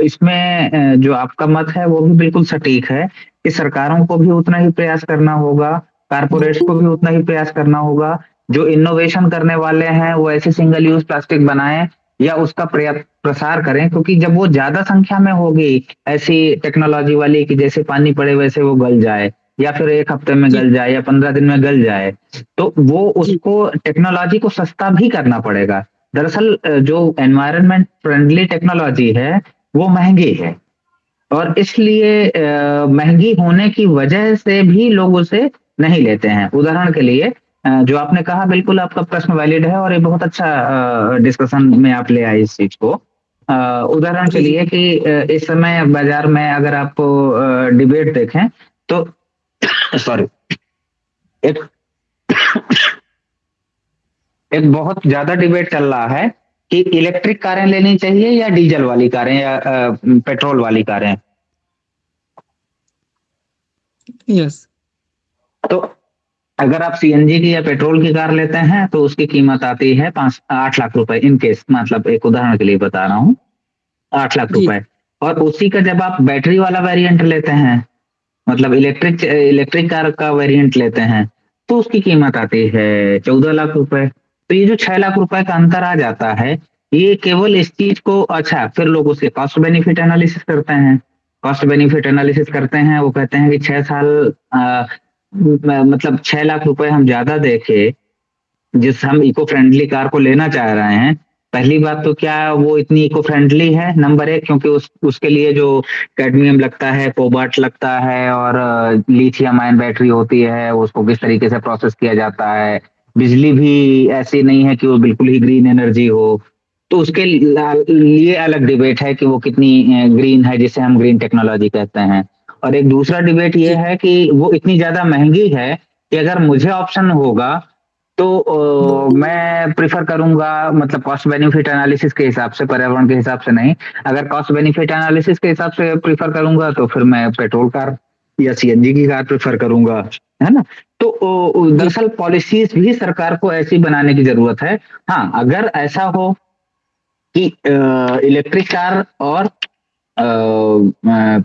इसमें जो आपका मत है, वो भी बिल्कुल सटीक है कि सरकारों को भी उतना ही प्रयास करना होगा कारपोरेट को भी उतना ही प्रयास करना होगा, जो इनोवेशन करने वाले हैं, वो ऐसे सिंगल यूज़ प्लास्टिक बनाए या उसका प्रसार करें, क्योंकि जब वो ज़्यादा संख्या में होगी, ऐसी टेक्नोलॉजी वाली कि जैसे पानी पड़े वैसे वो गल जाए, या फिर एक हफ़्ते में गल जाए या पंद्रह दिन में गल जाए तो वो उसको टेक्नोलॉजी को सस्ता भी करना पड़ेगा। दरअसल जो एनवायरमेंट फ्रेंडली टेक्नोलॉजी है वो महँगी है। और इसलिए महँगी होने की वजह से भी लोग उसे नहीं लेते हैं। उदाहरण के लिए जो आपने कहा बिल्कुल आपका प्रश्न वैलिड है और ये बहुत अच्छा डिस्कशन में आप ले आए इस चीज़ को। उदाहरण के लिए कि इस समय बाज़ार में अगर आप डिबेट देखें तो सॉरी एक एक बहुत ज़्यादा डिबेट चल रहा है कि इलेक्ट्रिक कारें लेनी चाहिए या डीजल वाली कारें या पेट्रोल वाली कारें? Yes yes. तो अगर आप सीएनजी की या पेट्रोल की कार लेते हैं तो उसकी कीमत आती है पाँच आठ लाख रुपए इन केस मतलब एक उदाहरण के लिए बता रहा हूँ आठ लाख रुपए। और उसी का जब आप बैटरी वाला वेरिएंट लेते हैं मतलब इलेक्ट्रिक इलेक्ट्रिक कार का वेरिएंट लेते हैं तो उसकी कीमत आती है चौदह लाख रुपए। तो ये जो छह लाख रुपए का अंतर आ जाता है ये केवल इस चीज़ को अच्छा फिर लोग उसके कॉस्ट बेनिफिट एनालिसिस करते हैं। कॉस्ट बेनिफिट एनालिसिस करते हैं वो कहते हैं कि छह साल आ, मतलब छह लाख रुपए हम ज़्यादा देखे जिस हम इको फ्रेंडली कार को लेना चाह रहे हैं पहली बात तो क्या वो इतनी इको फ्रेंडली है? नंबर एक क्योंकि उस उसके लिए जो कैडमियम लगता है कोबाल्ट लगता है और लिथियम आयन बैटरी होती है उसको किस तरीके से प्रोसेस किया जाता है बिजली भी ऐसी नहीं है कि वो बिल्कुल ही ग्रीन एनर्जी हो। तो उसके लिए अलग डिबेट है कि वो कितनी ग्रीन है जिसे हम ग्रीन टेक्नोलॉजी कहते हैं। और एक दूसरा डिबेट ये है कि वो इतनी ज़्यादा महँगी है कि अगर मुझे ऑप्शन होगा तो आ, मैं प्रिफर करूँगा मतलब कॉस्ट बेनिफिट एनालिसिस के हिसाब से पर्यावरण के हिसाब से नहीं। अगर कॉस्ट बेनिफिट एनालिसिस के हिसाब से प्रिफर करूँगा तो फिर मैं पेट्रोल कार या सीएनजी की कार प्रिफर करूँगा है ना? तो दरअसल पॉलिसीज़ भी सरकार को ऐसी बनाने की ज़रूरत है। हाँ अगर ऐसा हो कि इलेक्ट्रिक कार और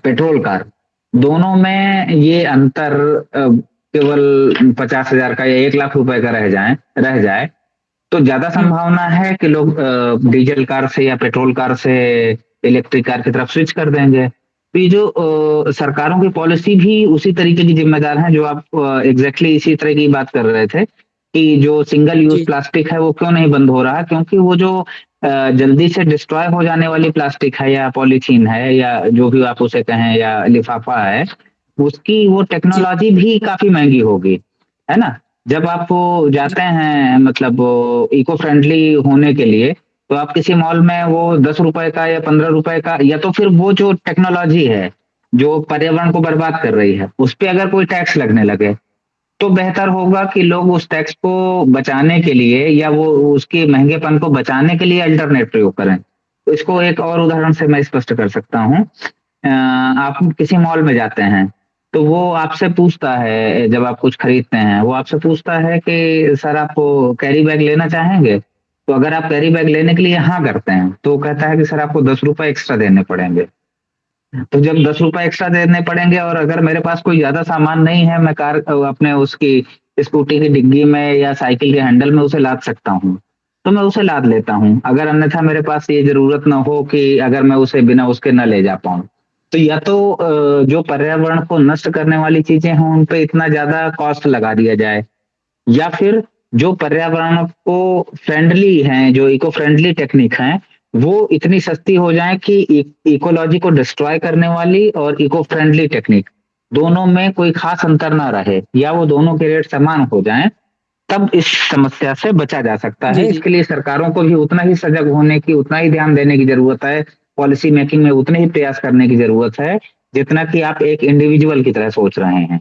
पेट्रोल कार दोनों में ये अंतर केवल पचास हज़ार का या एक लाख रुपए का रह जाए रह जाए तो ज़्यादा हम्म। संभावना है कि लोग डीजल कार से या पेट्रोल कार से इलेक्ट्रिक कार की तरफ़ स्विच कर देंगे। तो ये जो सरकारों की पॉलिसी भी उसी तरीके की जिम्मेदार है जो आप एग्जैक्टली इसी तरह की बात कर रहे थे कि जो सिंगल यूज़ प्लास्टिक है वो क्यों नहीं बंद हो रहा? क्योंकि वो जो जल्दी से डिस्ट्रॉय हो जाने वाली प्लास्टिक है या पॉलीथीन है या जो भी आप उसे कहें या लिफाफा है उसकी वो टेक्नोलॉजी भी काफ़ी महँगी होगी है ना? जब आप जाते हैं मतलब इको फ्रेंडली होने के लिए तो आप किसी मॉल में वो दस रुपए का या पंद्रह रुपए का, या तो फिर वो जो टेक्नोलॉजी है, जो पर्यावरण को बर्बाद कर रही है, उस पर अगर कोई टैक्स लगने लगे तो बेहतर होगा कि लोग उस टैक्स को बचाने के लिए या वो उसके महंगेपन को बचाने के लिए अल्टरनेट प्रयोग करें। इसको एक और उदाहरण से मैं स्पष्ट कर सकता हूँ। आप किसी मॉल में जाते हैं तो वो आपसे पूछता है, जब आप कुछ खरीदते हैं, वो आपसे पूछता है कि, सर, आप कैरी बैग लेना चाहेंगे? तो अगर आप कैरी बैग लेने के लिए हाँ करते हैं तो कहता है कि सर आपको दस रुपए एक्स्ट्रा देने पड़ेंगे। तो जब दस रुपए एक्स्ट्रा देने पड़ेंगे और अगर मेरे पास कोई ज़्यादा सामान नहीं है, मैं कार, अपने उसकी स्कूटी की डिग्गी में या साइकिल के हैंडल में उसे लाद सकता हूँ तो मैं उसे लाद लेता हूँ। अगर अन्यथा मेरे पास ये ज़रूरत ना हो कि अगर मैं उसे बिना उसके न ले जा पाऊँ। तो या तो जो पर्यावरण को नष्ट करने वाली चीज़ें हैं, उन पे इतना ज़्यादा कॉस्ट लगा दिया जाए, या फिर जो पर्यावरण को फ्रेंडली हैं जो इको फ्रेंडली टेक्निक हैं वो इतनी सस्ती हो जाए कि इकोलॉजी को डिस्ट्रॉय करने वाली और इको फ्रेंडली टेक्निक दोनों में कोई खास अंतर ना रहे या वो दोनों के रेट समान हो जाएँ तब इस समस्या से बचा जा सकता है। इसके लिए सरकारों को भी उतना ही सजग होने की उतना ही ध्यान देने की ज़रूरत है पॉलिसी मेकिंग में उतने ही प्रयास करने की ज़रूरत है जितना कि आप एक इंडिविजुअल की तरह सोच रहे हैं।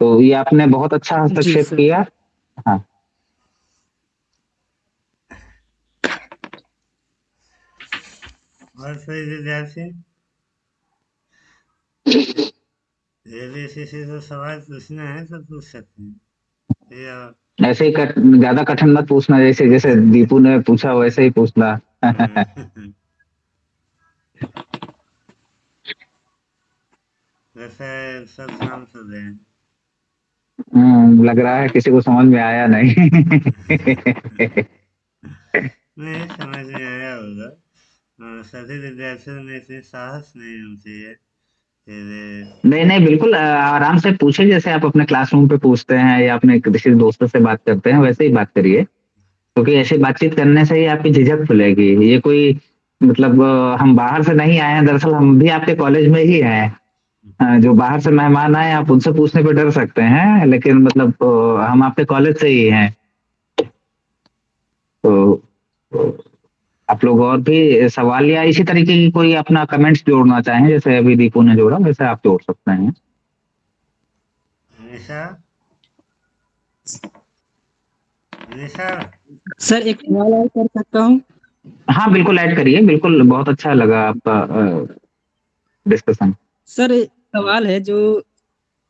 तो ये आपने बहुत अच्छा हस्तक्षेप किया। हाँ। और विद्यार्थी से? तो सवाल पूछना है तो पूछ सकते हैं। ऐसे ही कट, ज़्यादा कठिन मत पूछना जैसे जैसे दीपू ने पूछा वैसे ही पूछना। वैसे सब शाम से दे। हम्म, लग रहा है किसी को समझ में आया नहीं। नहीं समझ में आया होगा। सभी विद्यार्थियों में इतनी साहस नहीं होती है। नहीं नहीं बिल्कुल आराम से पूछे जैसे आप अपने क्लासरूम पे पूछते हैं या अपने किसी दोस्तों से बात करते हैं वैसे ही बात करिए। क्योंकि ऐसे बातचीत करने से ही आपकी झिझक खुलेगी। ये कोई मतलब हम बाहर से नहीं आए हैं दरअसल हम भी आपके कॉलेज में ही हैं। जो बाहर से मेहमान आए आप उनसे पूछने पे डर सकते हैं लेकिन मतलब हम आपके कॉलेज से ही हैं। तो आप लोग और भी सवाल या इसी तरीके की कोई अपना कमेंट्स जोड़ना चाहें जैसे अभी दीपू ने जोड़ा वैसे आप जोड़ सकते हैं। सर एक सवाल ऐड कर सकता हूँ? हाँ बिल्कुल ऐड करिए बिल्कुल बहुत अच्छा लगा आपका डिस्कशन सर सवाल है जो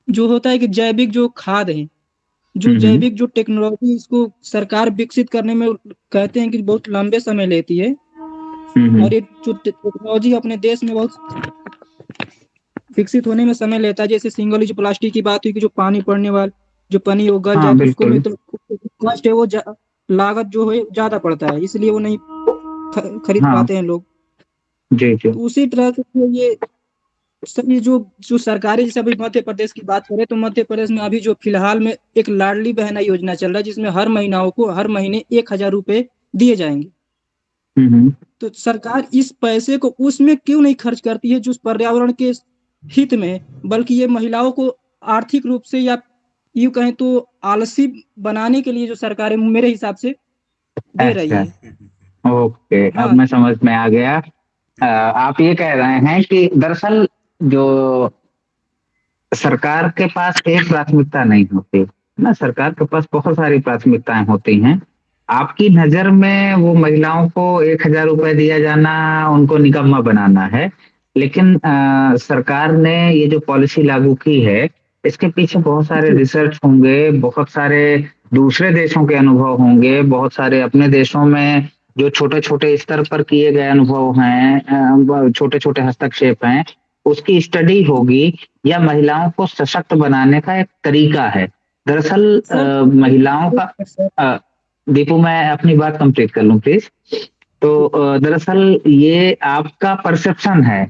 जो होता है कि जैविक जो खाद है जो जैविक जो टेक्नोलॉजी इसको सरकार विकसित करने में कहते हैं कि बहुत लंबे समय लेती है। और ये जो टेक्नोलॉजी अपने देश में बहुत विकसित होने में समय लेता है जैसे सिंगल यूज़ प्लास्टिक की बात हुई कि जो पानी पड़ने वाले जो पानी वो गल हाँ, जाए उसको में तो कॉस्ट है वो लागत जो है ज़्यादा पड़ता है इसलिए वो नहीं खरीद हाँ, पाते हैं लोग। जी जी। तो उसी तरह से ये सर ये जो जो सरकारी जैसे अभी मध्य प्रदेश की बात करें तो मध्य प्रदेश में अभी जो फ़िलहाल में एक लाडली बहना योजना चल रहा है जिसमें हर महिलाओं को हर महीने एक हज़ार रुपए दिए जाएँगे। तो सरकार इस पैसे को उसमें क्यों नहीं खर्च करती है जो पर्यावरण के हित में बल्कि ये महिलाओं को आर्थिक रूप से या यू कहें तो आलसी बनाने के लिए जो सरकार मेरे हिसाब से दे रही है। अच्छा। ओके अब हाँ। मैं समझ में आ गया। आ, आप ये कह रहे हैं कि दरअसल जो सरकार के पास एक प्राथमिकता नहीं होती ना? सरकार के पास बहुत सारी प्राथमिकताएँ होती हैं। आपकी नज़र में वो महिलाओं को एक हज़ार रुपए दिया जाना उनको निकम्मा बनाना है लेकिन आ, सरकार ने ये जो पॉलिसी लागू की है इसके पीछे बहुत सारे रिसर्च होंगे बहुत सारे दूसरे देशों के अनुभव होंगे बहुत सारे अपने देशों में जो छोटे छोटे स्तर पर किए गए अनुभव हैं छोटे छोटे हस्तक्षेप हैं उसकी स्टडी होगी या महिलाओं को सशक्त बनाने का एक तरीका है। दरअसल महिलाओं का दीपू मैं अपनी बात कंप्लीट कर लूँ प्लीज़ तो दरअसल ये आपका परसेप्शन है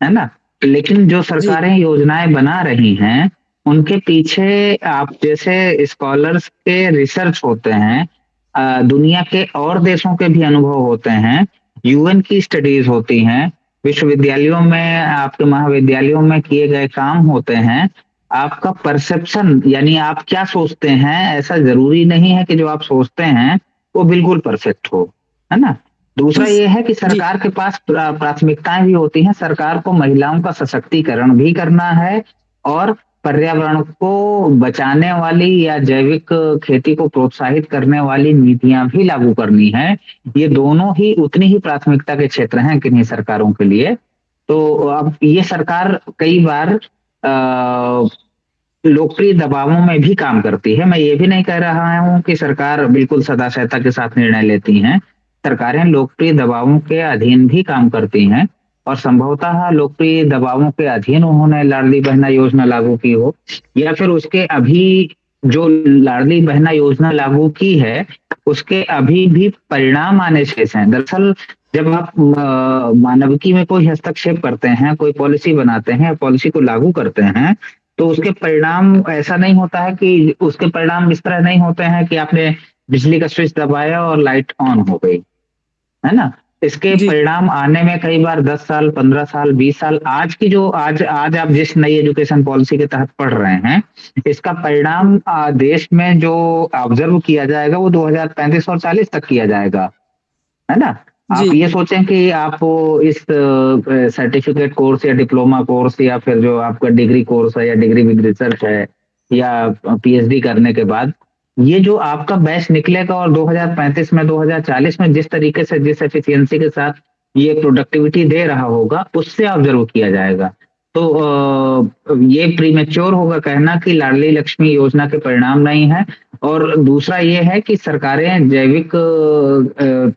है ना? लेकिन जो सरकारें योजनाएँ बना रही हैं उनके पीछे आप जैसे स्कॉलर्स के रिसर्च होते हैं दुनिया के और देशों के भी अनुभव होते हैं यूएन की स्टडीज़ होती हैं विश्वविद्यालयों में आपके महाविद्यालयों में किए गए काम होते हैं। आपका परसेप्शन यानी आप क्या सोचते हैं ऐसा ज़रूरी नहीं है कि जो आप सोचते हैं वो बिल्कुल परफेक्ट हो है ना? दूसरा ये है कि सरकार के पास प्राथमिकताएँ भी होती हैं। सरकार को महिलाओं का सशक्तिकरण भी करना है और पर्यावरण को बचाने वाली या जैविक खेती को प्रोत्साहित करने वाली नीतियाँ भी लागू करनी है। ये दोनों ही उतनी ही प्राथमिकता के क्षेत्र हैं किन्हीं सरकारों के लिए। तो अब ये सरकार कई बार लोकप्रिय दबावों में भी काम करती है। मैं ये भी नहीं कह रहा हूँ कि सरकार बिल्कुल सदा सहता के साथ निर्णय लेती हैं। सरकारें लोकप्रिय दबावों के अधीन भी काम करती हैं। और संभवतः लोकप्रिय दबावों के अधीन उन्होंने लाडली बहना योजना लागू की हो, या फिर उसके अभी जो लाडली बहना योजना लागू की है, उसके अभी भी परिणाम आने शेष हैं। दरअसल, जब आप मानविकी में कोई हस्तक्षेप करते हैं, कोई पॉलिसी बनाते हैं, पॉलिसी को लागू करते हैं तो उसके परिणाम ऐसा नहीं होता है कि उसके परिणाम इस तरह नहीं होते हैं कि आपने बिजली का स्विच दबाया और लाइट ऑन हो गई, है ना? इसके परिणाम आने में कई बार 10 साल 15 साल 20 साल आज की जो आज आज आप जिस नई एजुकेशन पॉलिसी के तहत पढ़ रहे हैं इसका परिणाम देश में जो ऑब्ज़र्व किया जाएगा वो 2035 और 40 तक किया जाएगा। है ना? आप ये सोचें कि आप इस सर्टिफिकेट कोर्स या डिप्लोमा कोर्स या फिर जो आपका डिग्री कोर्स है या डिग्री विद रिसर्च है या पीएचडी करने के बाद ये जो आपका बैच निकलेगा और 2035 में 2040 में जिस तरीके से जिस एफिशिएंसी के साथ ये प्रोडक्टिविटी दे रहा होगा उससे ऑब्ज़र्व किया जाएगा। तो ये प्रीमेच्योर होगा कहना कि लाडली लक्ष्मी योजना के परिणाम नहीं है और दूसरा ये है कि सरकारें जैविक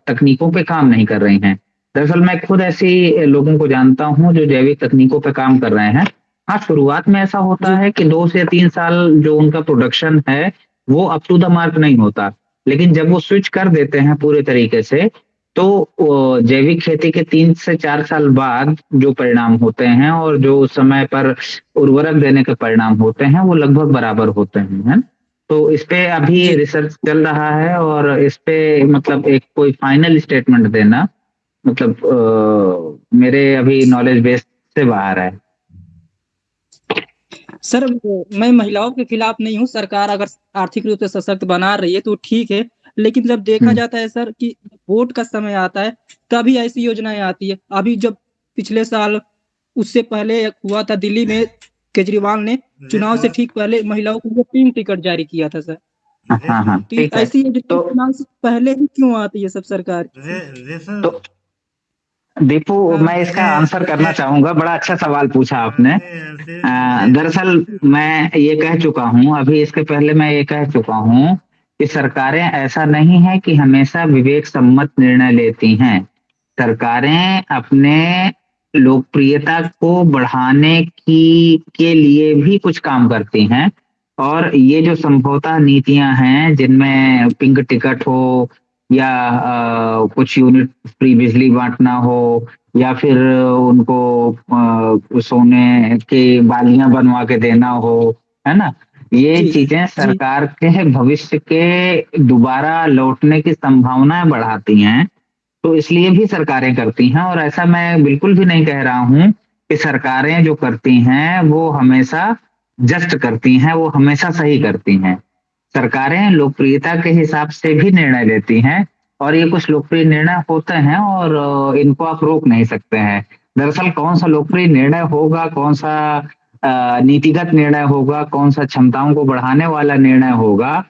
तकनीकों पे काम नहीं कर रही हैं। दरअसल मैं खुद ऐसी लोगों को जानता हूँ जो जैविक तकनीकों पे काम कर रहे हैं। हाँ शुरुआत में ऐसा होता है कि दो से तीन साल जो उनका प्रोडक्शन है वो अप टू द मार्क नहीं होता। लेकिन जब वो स्विच कर देते हैं पूरे तरीके से तो जैविक खेती के तीन से चार साल बाद जो परिणाम होते हैं और जो उस समय पर उर्वरक देने के परिणाम होते हैं वो लगभग बराबर होते हैं है तो इस पे अभी रिसर्च चल रहा है और इस पे मतलब एक कोई फाइनल स्टेटमेंट देना मतलब आ, मेरे अभी नॉलेज बेस से बाहर है। सर मैं महिलाओं के खिलाफ नहीं हूँ सरकार अगर आर्थिक रूप से सशक्त बना रही है तो ठीक है लेकिन जब देखा हम्म। जाता है सर कि वोट का समय आता है तभी ऐसी योजनाएँ आती है। अभी जब पिछले साल उससे पहले हुआ था दिल्ली में केजरीवाल ने चुनाव से ठीक पहले महिलाओं को पिंक टिकट जारी किया था सर। हाँ, हाँ, तो ऐसी तो, चुनाव पहले ही क्यों आती है सब सरकार? तो दीपू मैं इसका आंसर करना चाहूँगा। बड़ा अच्छा सवाल पूछा आपने। दरअसल मैं ये कह चुका हूँ अभी इसके पहले मैं ये कह चुका हूँ कि सरकारें ऐसा नहीं है कि हमेशा विवेक सम्मत निर्णय लेती हैं। सरकारें अपने लोकप्रियता को बढ़ाने की के लिए भी कुछ काम करती हैं। और ये जो संभवतः नीतियाँ हैं जिनमें पिंक टिकट हो या आ, कुछ यूनिट फ्री बिजली बांटना हो या फिर उनको आ, सोने की बालियाँ बनवा के देना हो है ना? ये चीज़ें सरकार के भविष्य के दोबारा लौटने की संभावनाएँ बढ़ाती हैं तो इसलिए भी सरकारें करती हैं और ऐसा मैं बिल्कुल भी नहीं कह रहा हूँ कि सरकारें जो करती हैं वो हमेशा जस्ट करती हैं वो हमेशा सही करती हैं। सरकारें लोकप्रियता के हिसाब से भी निर्णय लेती हैं और ये कुछ लोकप्रिय निर्णय होते हैं और इनको आप रोक नहीं सकते हैं। दरअसल कौन सा लोकप्रिय निर्णय होगा, कौन सा नीतिगत निर्णय होगा, कौन सा क्षमताओं को बढ़ाने वाला निर्णय होगा,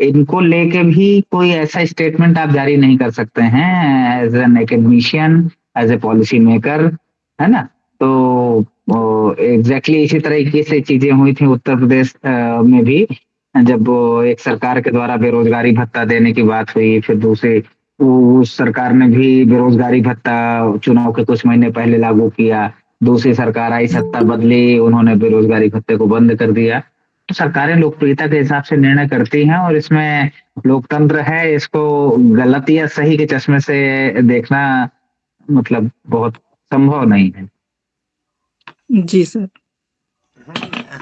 इनको लेके भी कोई ऐसा स्टेटमेंट आप जारी नहीं कर सकते हैं as an academician, as a policy maker, है ना? तो एग्जैक्टली exactly इसी तरीके से चीज़ें हुई थी उत्तर प्रदेश में भी। जब एक सरकार के द्वारा बेरोजगारी भत्ता देने की बात हुई फिर दूसरी उस सरकार ने भी बेरोजगारी भत्ता चुनाव के कुछ महीने पहले लागू किया दूसरी सरकार आई सत्ता बदली उन्होंने बेरोजगारी भत्ते को बंद कर दिया। तो सरकारें लोकप्रियता के हिसाब से निर्णय करती हैं और इसमें लोकतंत्र है इसको गलत या सही के चश्मे से देखना मतलब बहुत संभव नहीं है। जी सर।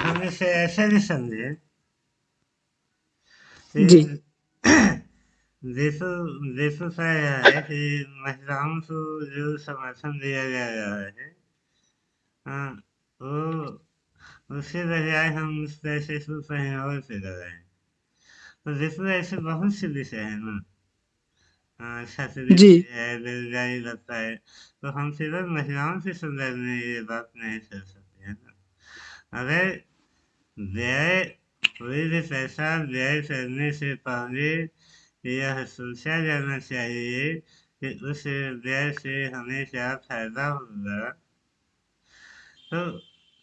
हम इसे ऐसे भी समझे जी। का है कि महिलाओं को जो समर्थन दिया जा रहा है हाँ वो उसके बजाय हम उस पैसे को कहीं और से लगाएँ। तो जिसमें ऐसे बहुत से विषय है ना हाँ छात्रवृत्ति है बेरोजगारी लगता है तो हम सिर्फ़ महिलाओं के संदर्भ में ये बात नहीं कर सकते हैं ना। अगर व्यय कोई भी पैसा व्यय करने से पहले यह सोचा जाना चाहिए कि उस व्यय से हमें क्या फ़ायदा होगा। तो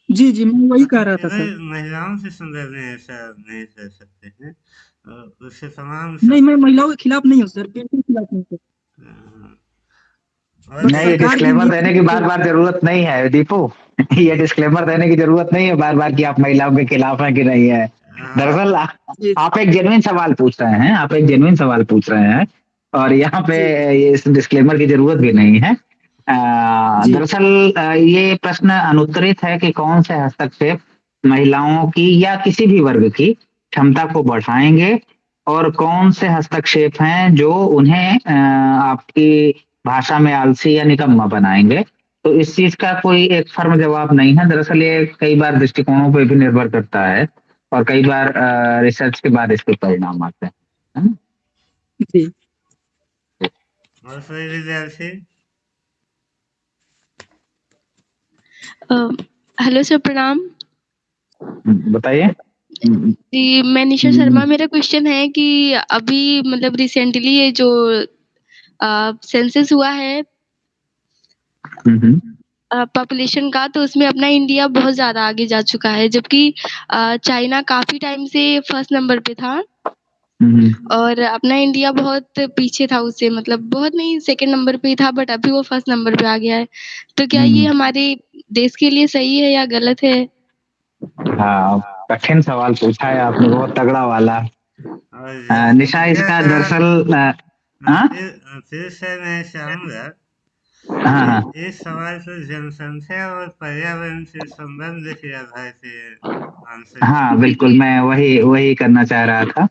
जी जी मैं वही कह रहा था सर। महिलाओं से संदर्भ में ऐसा नहीं कर सकते हैं उससे तमाम नहीं मैं महिलाओं के खिलाफ नहीं हूँ सर बिल्कुल खिलाफ नहीं सर। हाँ। नहीं डिस्क्लेमर देने की बार बार ज़रूरत नहीं है दीपू। ये डिस्क्लेमर देने की ज़रूरत नहीं है बार बार कि आप महिलाओं के खिलाफ हैं कि नहीं है। दरअसल आप एक जेनुइन सवाल पूछ रहे हैं आप एक जेनुइन सवाल पूछ रहे हैं और यहाँ पे इस डिस्क्लेमर की ज़रूरत भी नहीं है। दरअसल ये प्रश्न अनुत्तरित है कि कौन से हस्तक्षेप महिलाओं की या किसी भी वर्ग की क्षमता को बढ़ाएँगे और कौन से हस्तक्षेप हैं जो उन्हें आपकी भाषा में आलसी या निकम्मा बनाएँगे? तो इस चीज़ का कोई एक फर्म जवाब नहीं है। दरअसल ये कई बार दृष्टिकोणों पर भी निर्भर करता है। और कई बार रिसर्च के बाद इसके परिणाम आते हैं जी। हेलो सर प्रणाम। बताइए। जी मैं निशा शर्मा हम्म। मेरा क्वेश्चन है कि अभी मतलब रिसेंटली ये जो सेंसस हुआ है पॉपुलेशन हम्म, हम्म। का तो उसमें अपना इंडिया बहुत ज़्यादा आगे जा चुका है जबकि चाइना काफ़ी टाइम से फ़र्स्ट नंबर पे था। और अपना इंडिया बहुत पीछे था उससे मतलब बहुत नहीं सेकंड नंबर पे ही था बट अभी वो फ़र्स्ट नंबर पे आ गया है। तो क्या ये हमारे देश के लिए सही है या गलत है? हाँ कठिन सवाल पूछा है आपने बहुत तगड़ा वाला। निशा इसका दरअसल हाँ? फिर से मैं चाहूँगा हाँ, हाँ। इस सवाल को जनसंख्या और पर्यावरण से संबंध के आधार से हाँ बिल्कुल मैं वही वही करना चाह रहा था।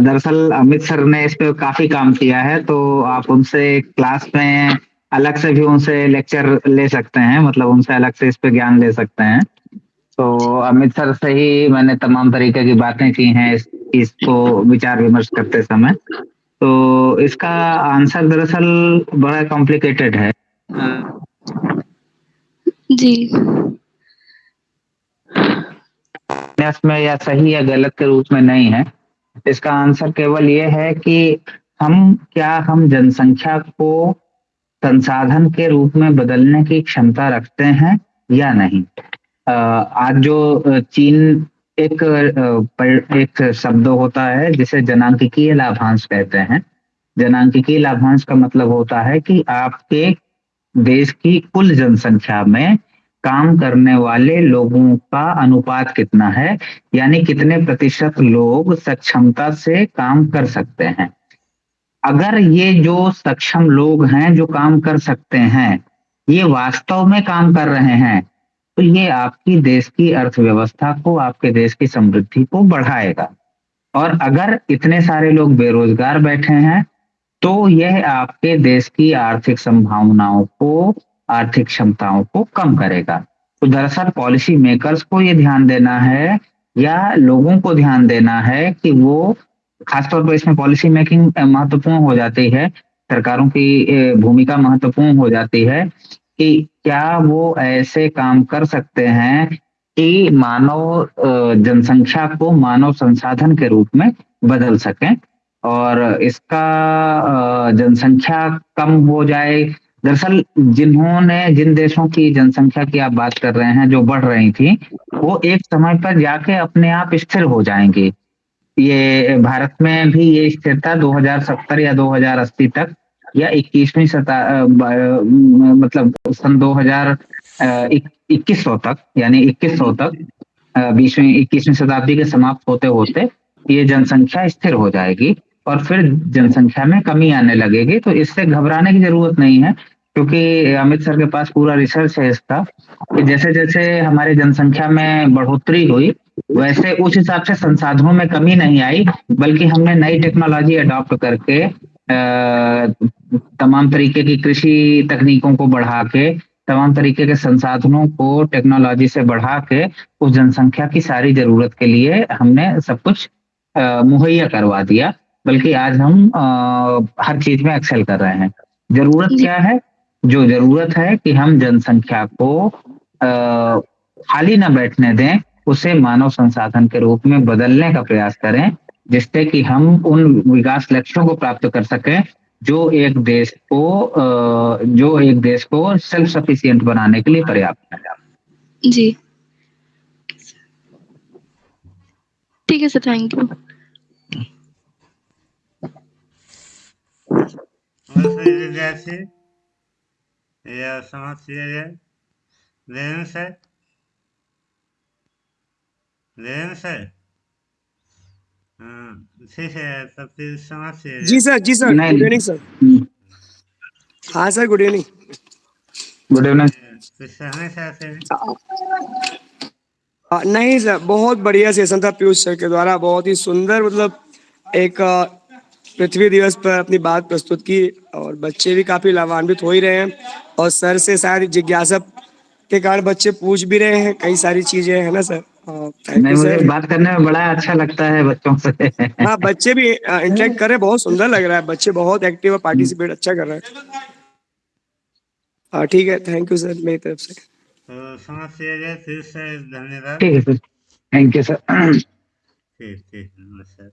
दरअसल अमित सर ने इस पे काफ़ी काम किया है तो आप उनसे क्लास में अलग से भी उनसे लेक्चर ले सकते हैं मतलब उनसे अलग से इस पे ज्ञान ले सकते हैं। तो अमित सर से ही मैंने तमाम तरीके की बातें की हैं इस इसको विचार विमर्श करते समय। तो इसका आंसर दरअसल बड़ा कॉम्प्लिकेटेड है। जी। में या सही या गलत के रूप में नहीं है। इसका आंसर केवल ये है कि हम क्या हम जनसंख्या को संसाधन के रूप में बदलने की क्षमता रखते हैं या नहीं? आज जो चीन एक एक शब्द होता है जिसे जनांकिकीय लाभांश कहते हैं। जनांकिकीय लाभांश का मतलब होता है कि आपके देश की कुल जनसंख्या में काम करने वाले लोगों का अनुपात कितना है, यानी कितने प्रतिशत लोग सक्षमता से काम कर सकते हैं। अगर ये जो सक्षम लोग हैं जो काम कर सकते हैं, ये वास्तव में काम कर रहे हैं तो ये आपकी देश की अर्थव्यवस्था को, आपके देश की समृद्धि को बढ़ाएगा। और अगर इतने सारे लोग बेरोजगार बैठे हैं तो यह आपके देश की आर्थिक संभावनाओं को, आर्थिक क्षमताओं को कम करेगा। तो दरअसल पॉलिसी मेकर्स को ये ध्यान देना है, या लोगों को ध्यान देना है कि वो, खासतौर पर इसमें पॉलिसी मेकिंग महत्वपूर्ण हो जाती है, सरकारों की भूमिका महत्वपूर्ण हो जाती है। कि क्या वो ऐसे काम कर सकते हैं कि मानव जनसंख्या को मानव संसाधन के रूप में बदल सकें? और इसका जनसंख्या कम हो जाए। दरअसल जिन्होंने, जिन देशों की जनसंख्या की आप बात कर रहे हैं, जो बढ़ रही थी, वो एक समय पर जाके अपने आप स्थिर हो जाएँगे। ये, भारत में भी ये स्थिरता 2070 या 2080 तक या इक्कीसवीं शता मतलब सन 2000 इक्कीस सौ तक, यानी इक्कीस सौ तक बीसवीं, इक्कीसवीं शताब्दी के समाप्त होते होते ये जनसंख्या स्थिर हो जाएगी और फिर जनसंख्या में कमी आने लगेगी। तो इससे घबराने की ज़रूरत नहीं है, क्योंकि अमित सर के पास पूरा रिसर्च है इसका कि जैसे जैसे हमारे जनसंख्या में बढ़ोतरी हुई, वैसे उस हिसाब से संसाधनों में कमी नहीं आई, बल्कि हमने नई टेक्नोलॉजी अडॉप्ट करके तमाम तरीके की कृषि तकनीकों को बढ़ा के तमाम तरीके के संसाधनों को टेक्नोलॉजी से बढ़ा के उस जनसंख्या की सारी ज़रूरत के लिए हमने सब कुछ मुहैया करवा दिया। बल्कि आज हम आ, हर चीज़ में एक्सेल कर रहे हैं। ज़रूरत क्या है? जो ज़रूरत है कि हम जनसंख्या को खाली न बैठने दें उसे मानव संसाधन के रूप में बदलने का प्रयास करें जिससे कि हम उन विकास लक्ष्यों को प्राप्त कर सकें जो एक देश को जो एक देश को सेल्फ सफिशियंट बनाने के लिए पर्याप्त है। जी। ठीक है सर थैंक यू जैसे या समझ जाए लेन से लेन से हाँ, ठीक है। जी सर जी सर नहीं। गुड इवनिंग सर हाँ sir good evening good evening हैं नहीं सर बहुत बढ़िया सेशन था पीयूष सर के द्वारा। बहुत ही सुंदर मतलब एक पृथ्वी दिवस पर अपनी बात प्रस्तुत की और बच्चे भी काफ़ी लाभान्वित हो ही रहे हैं और सर से शायद जिज्ञासा के कारण बच्चे पूछ भी रहे हैं कई सारी चीज़ें है ना सर थैंक नहीं मुझे बात करने में बड़ा अच्छा लगता है बच्चों से। हाँ बच्चे भी इंटरेक्ट कर रहे हैं बहुत सुंदर लग रहा है। बच्चे बहुत एक्टिव और पार्टिसिपेट अच्छा कर रहे हैं। हाँ ठीक है थैंक यू सर मेरी तरफ़ से। समस्या फिर से धन्यवाद। ठीक है सर थैंक यू सर ठीक ठीक नमस्कार।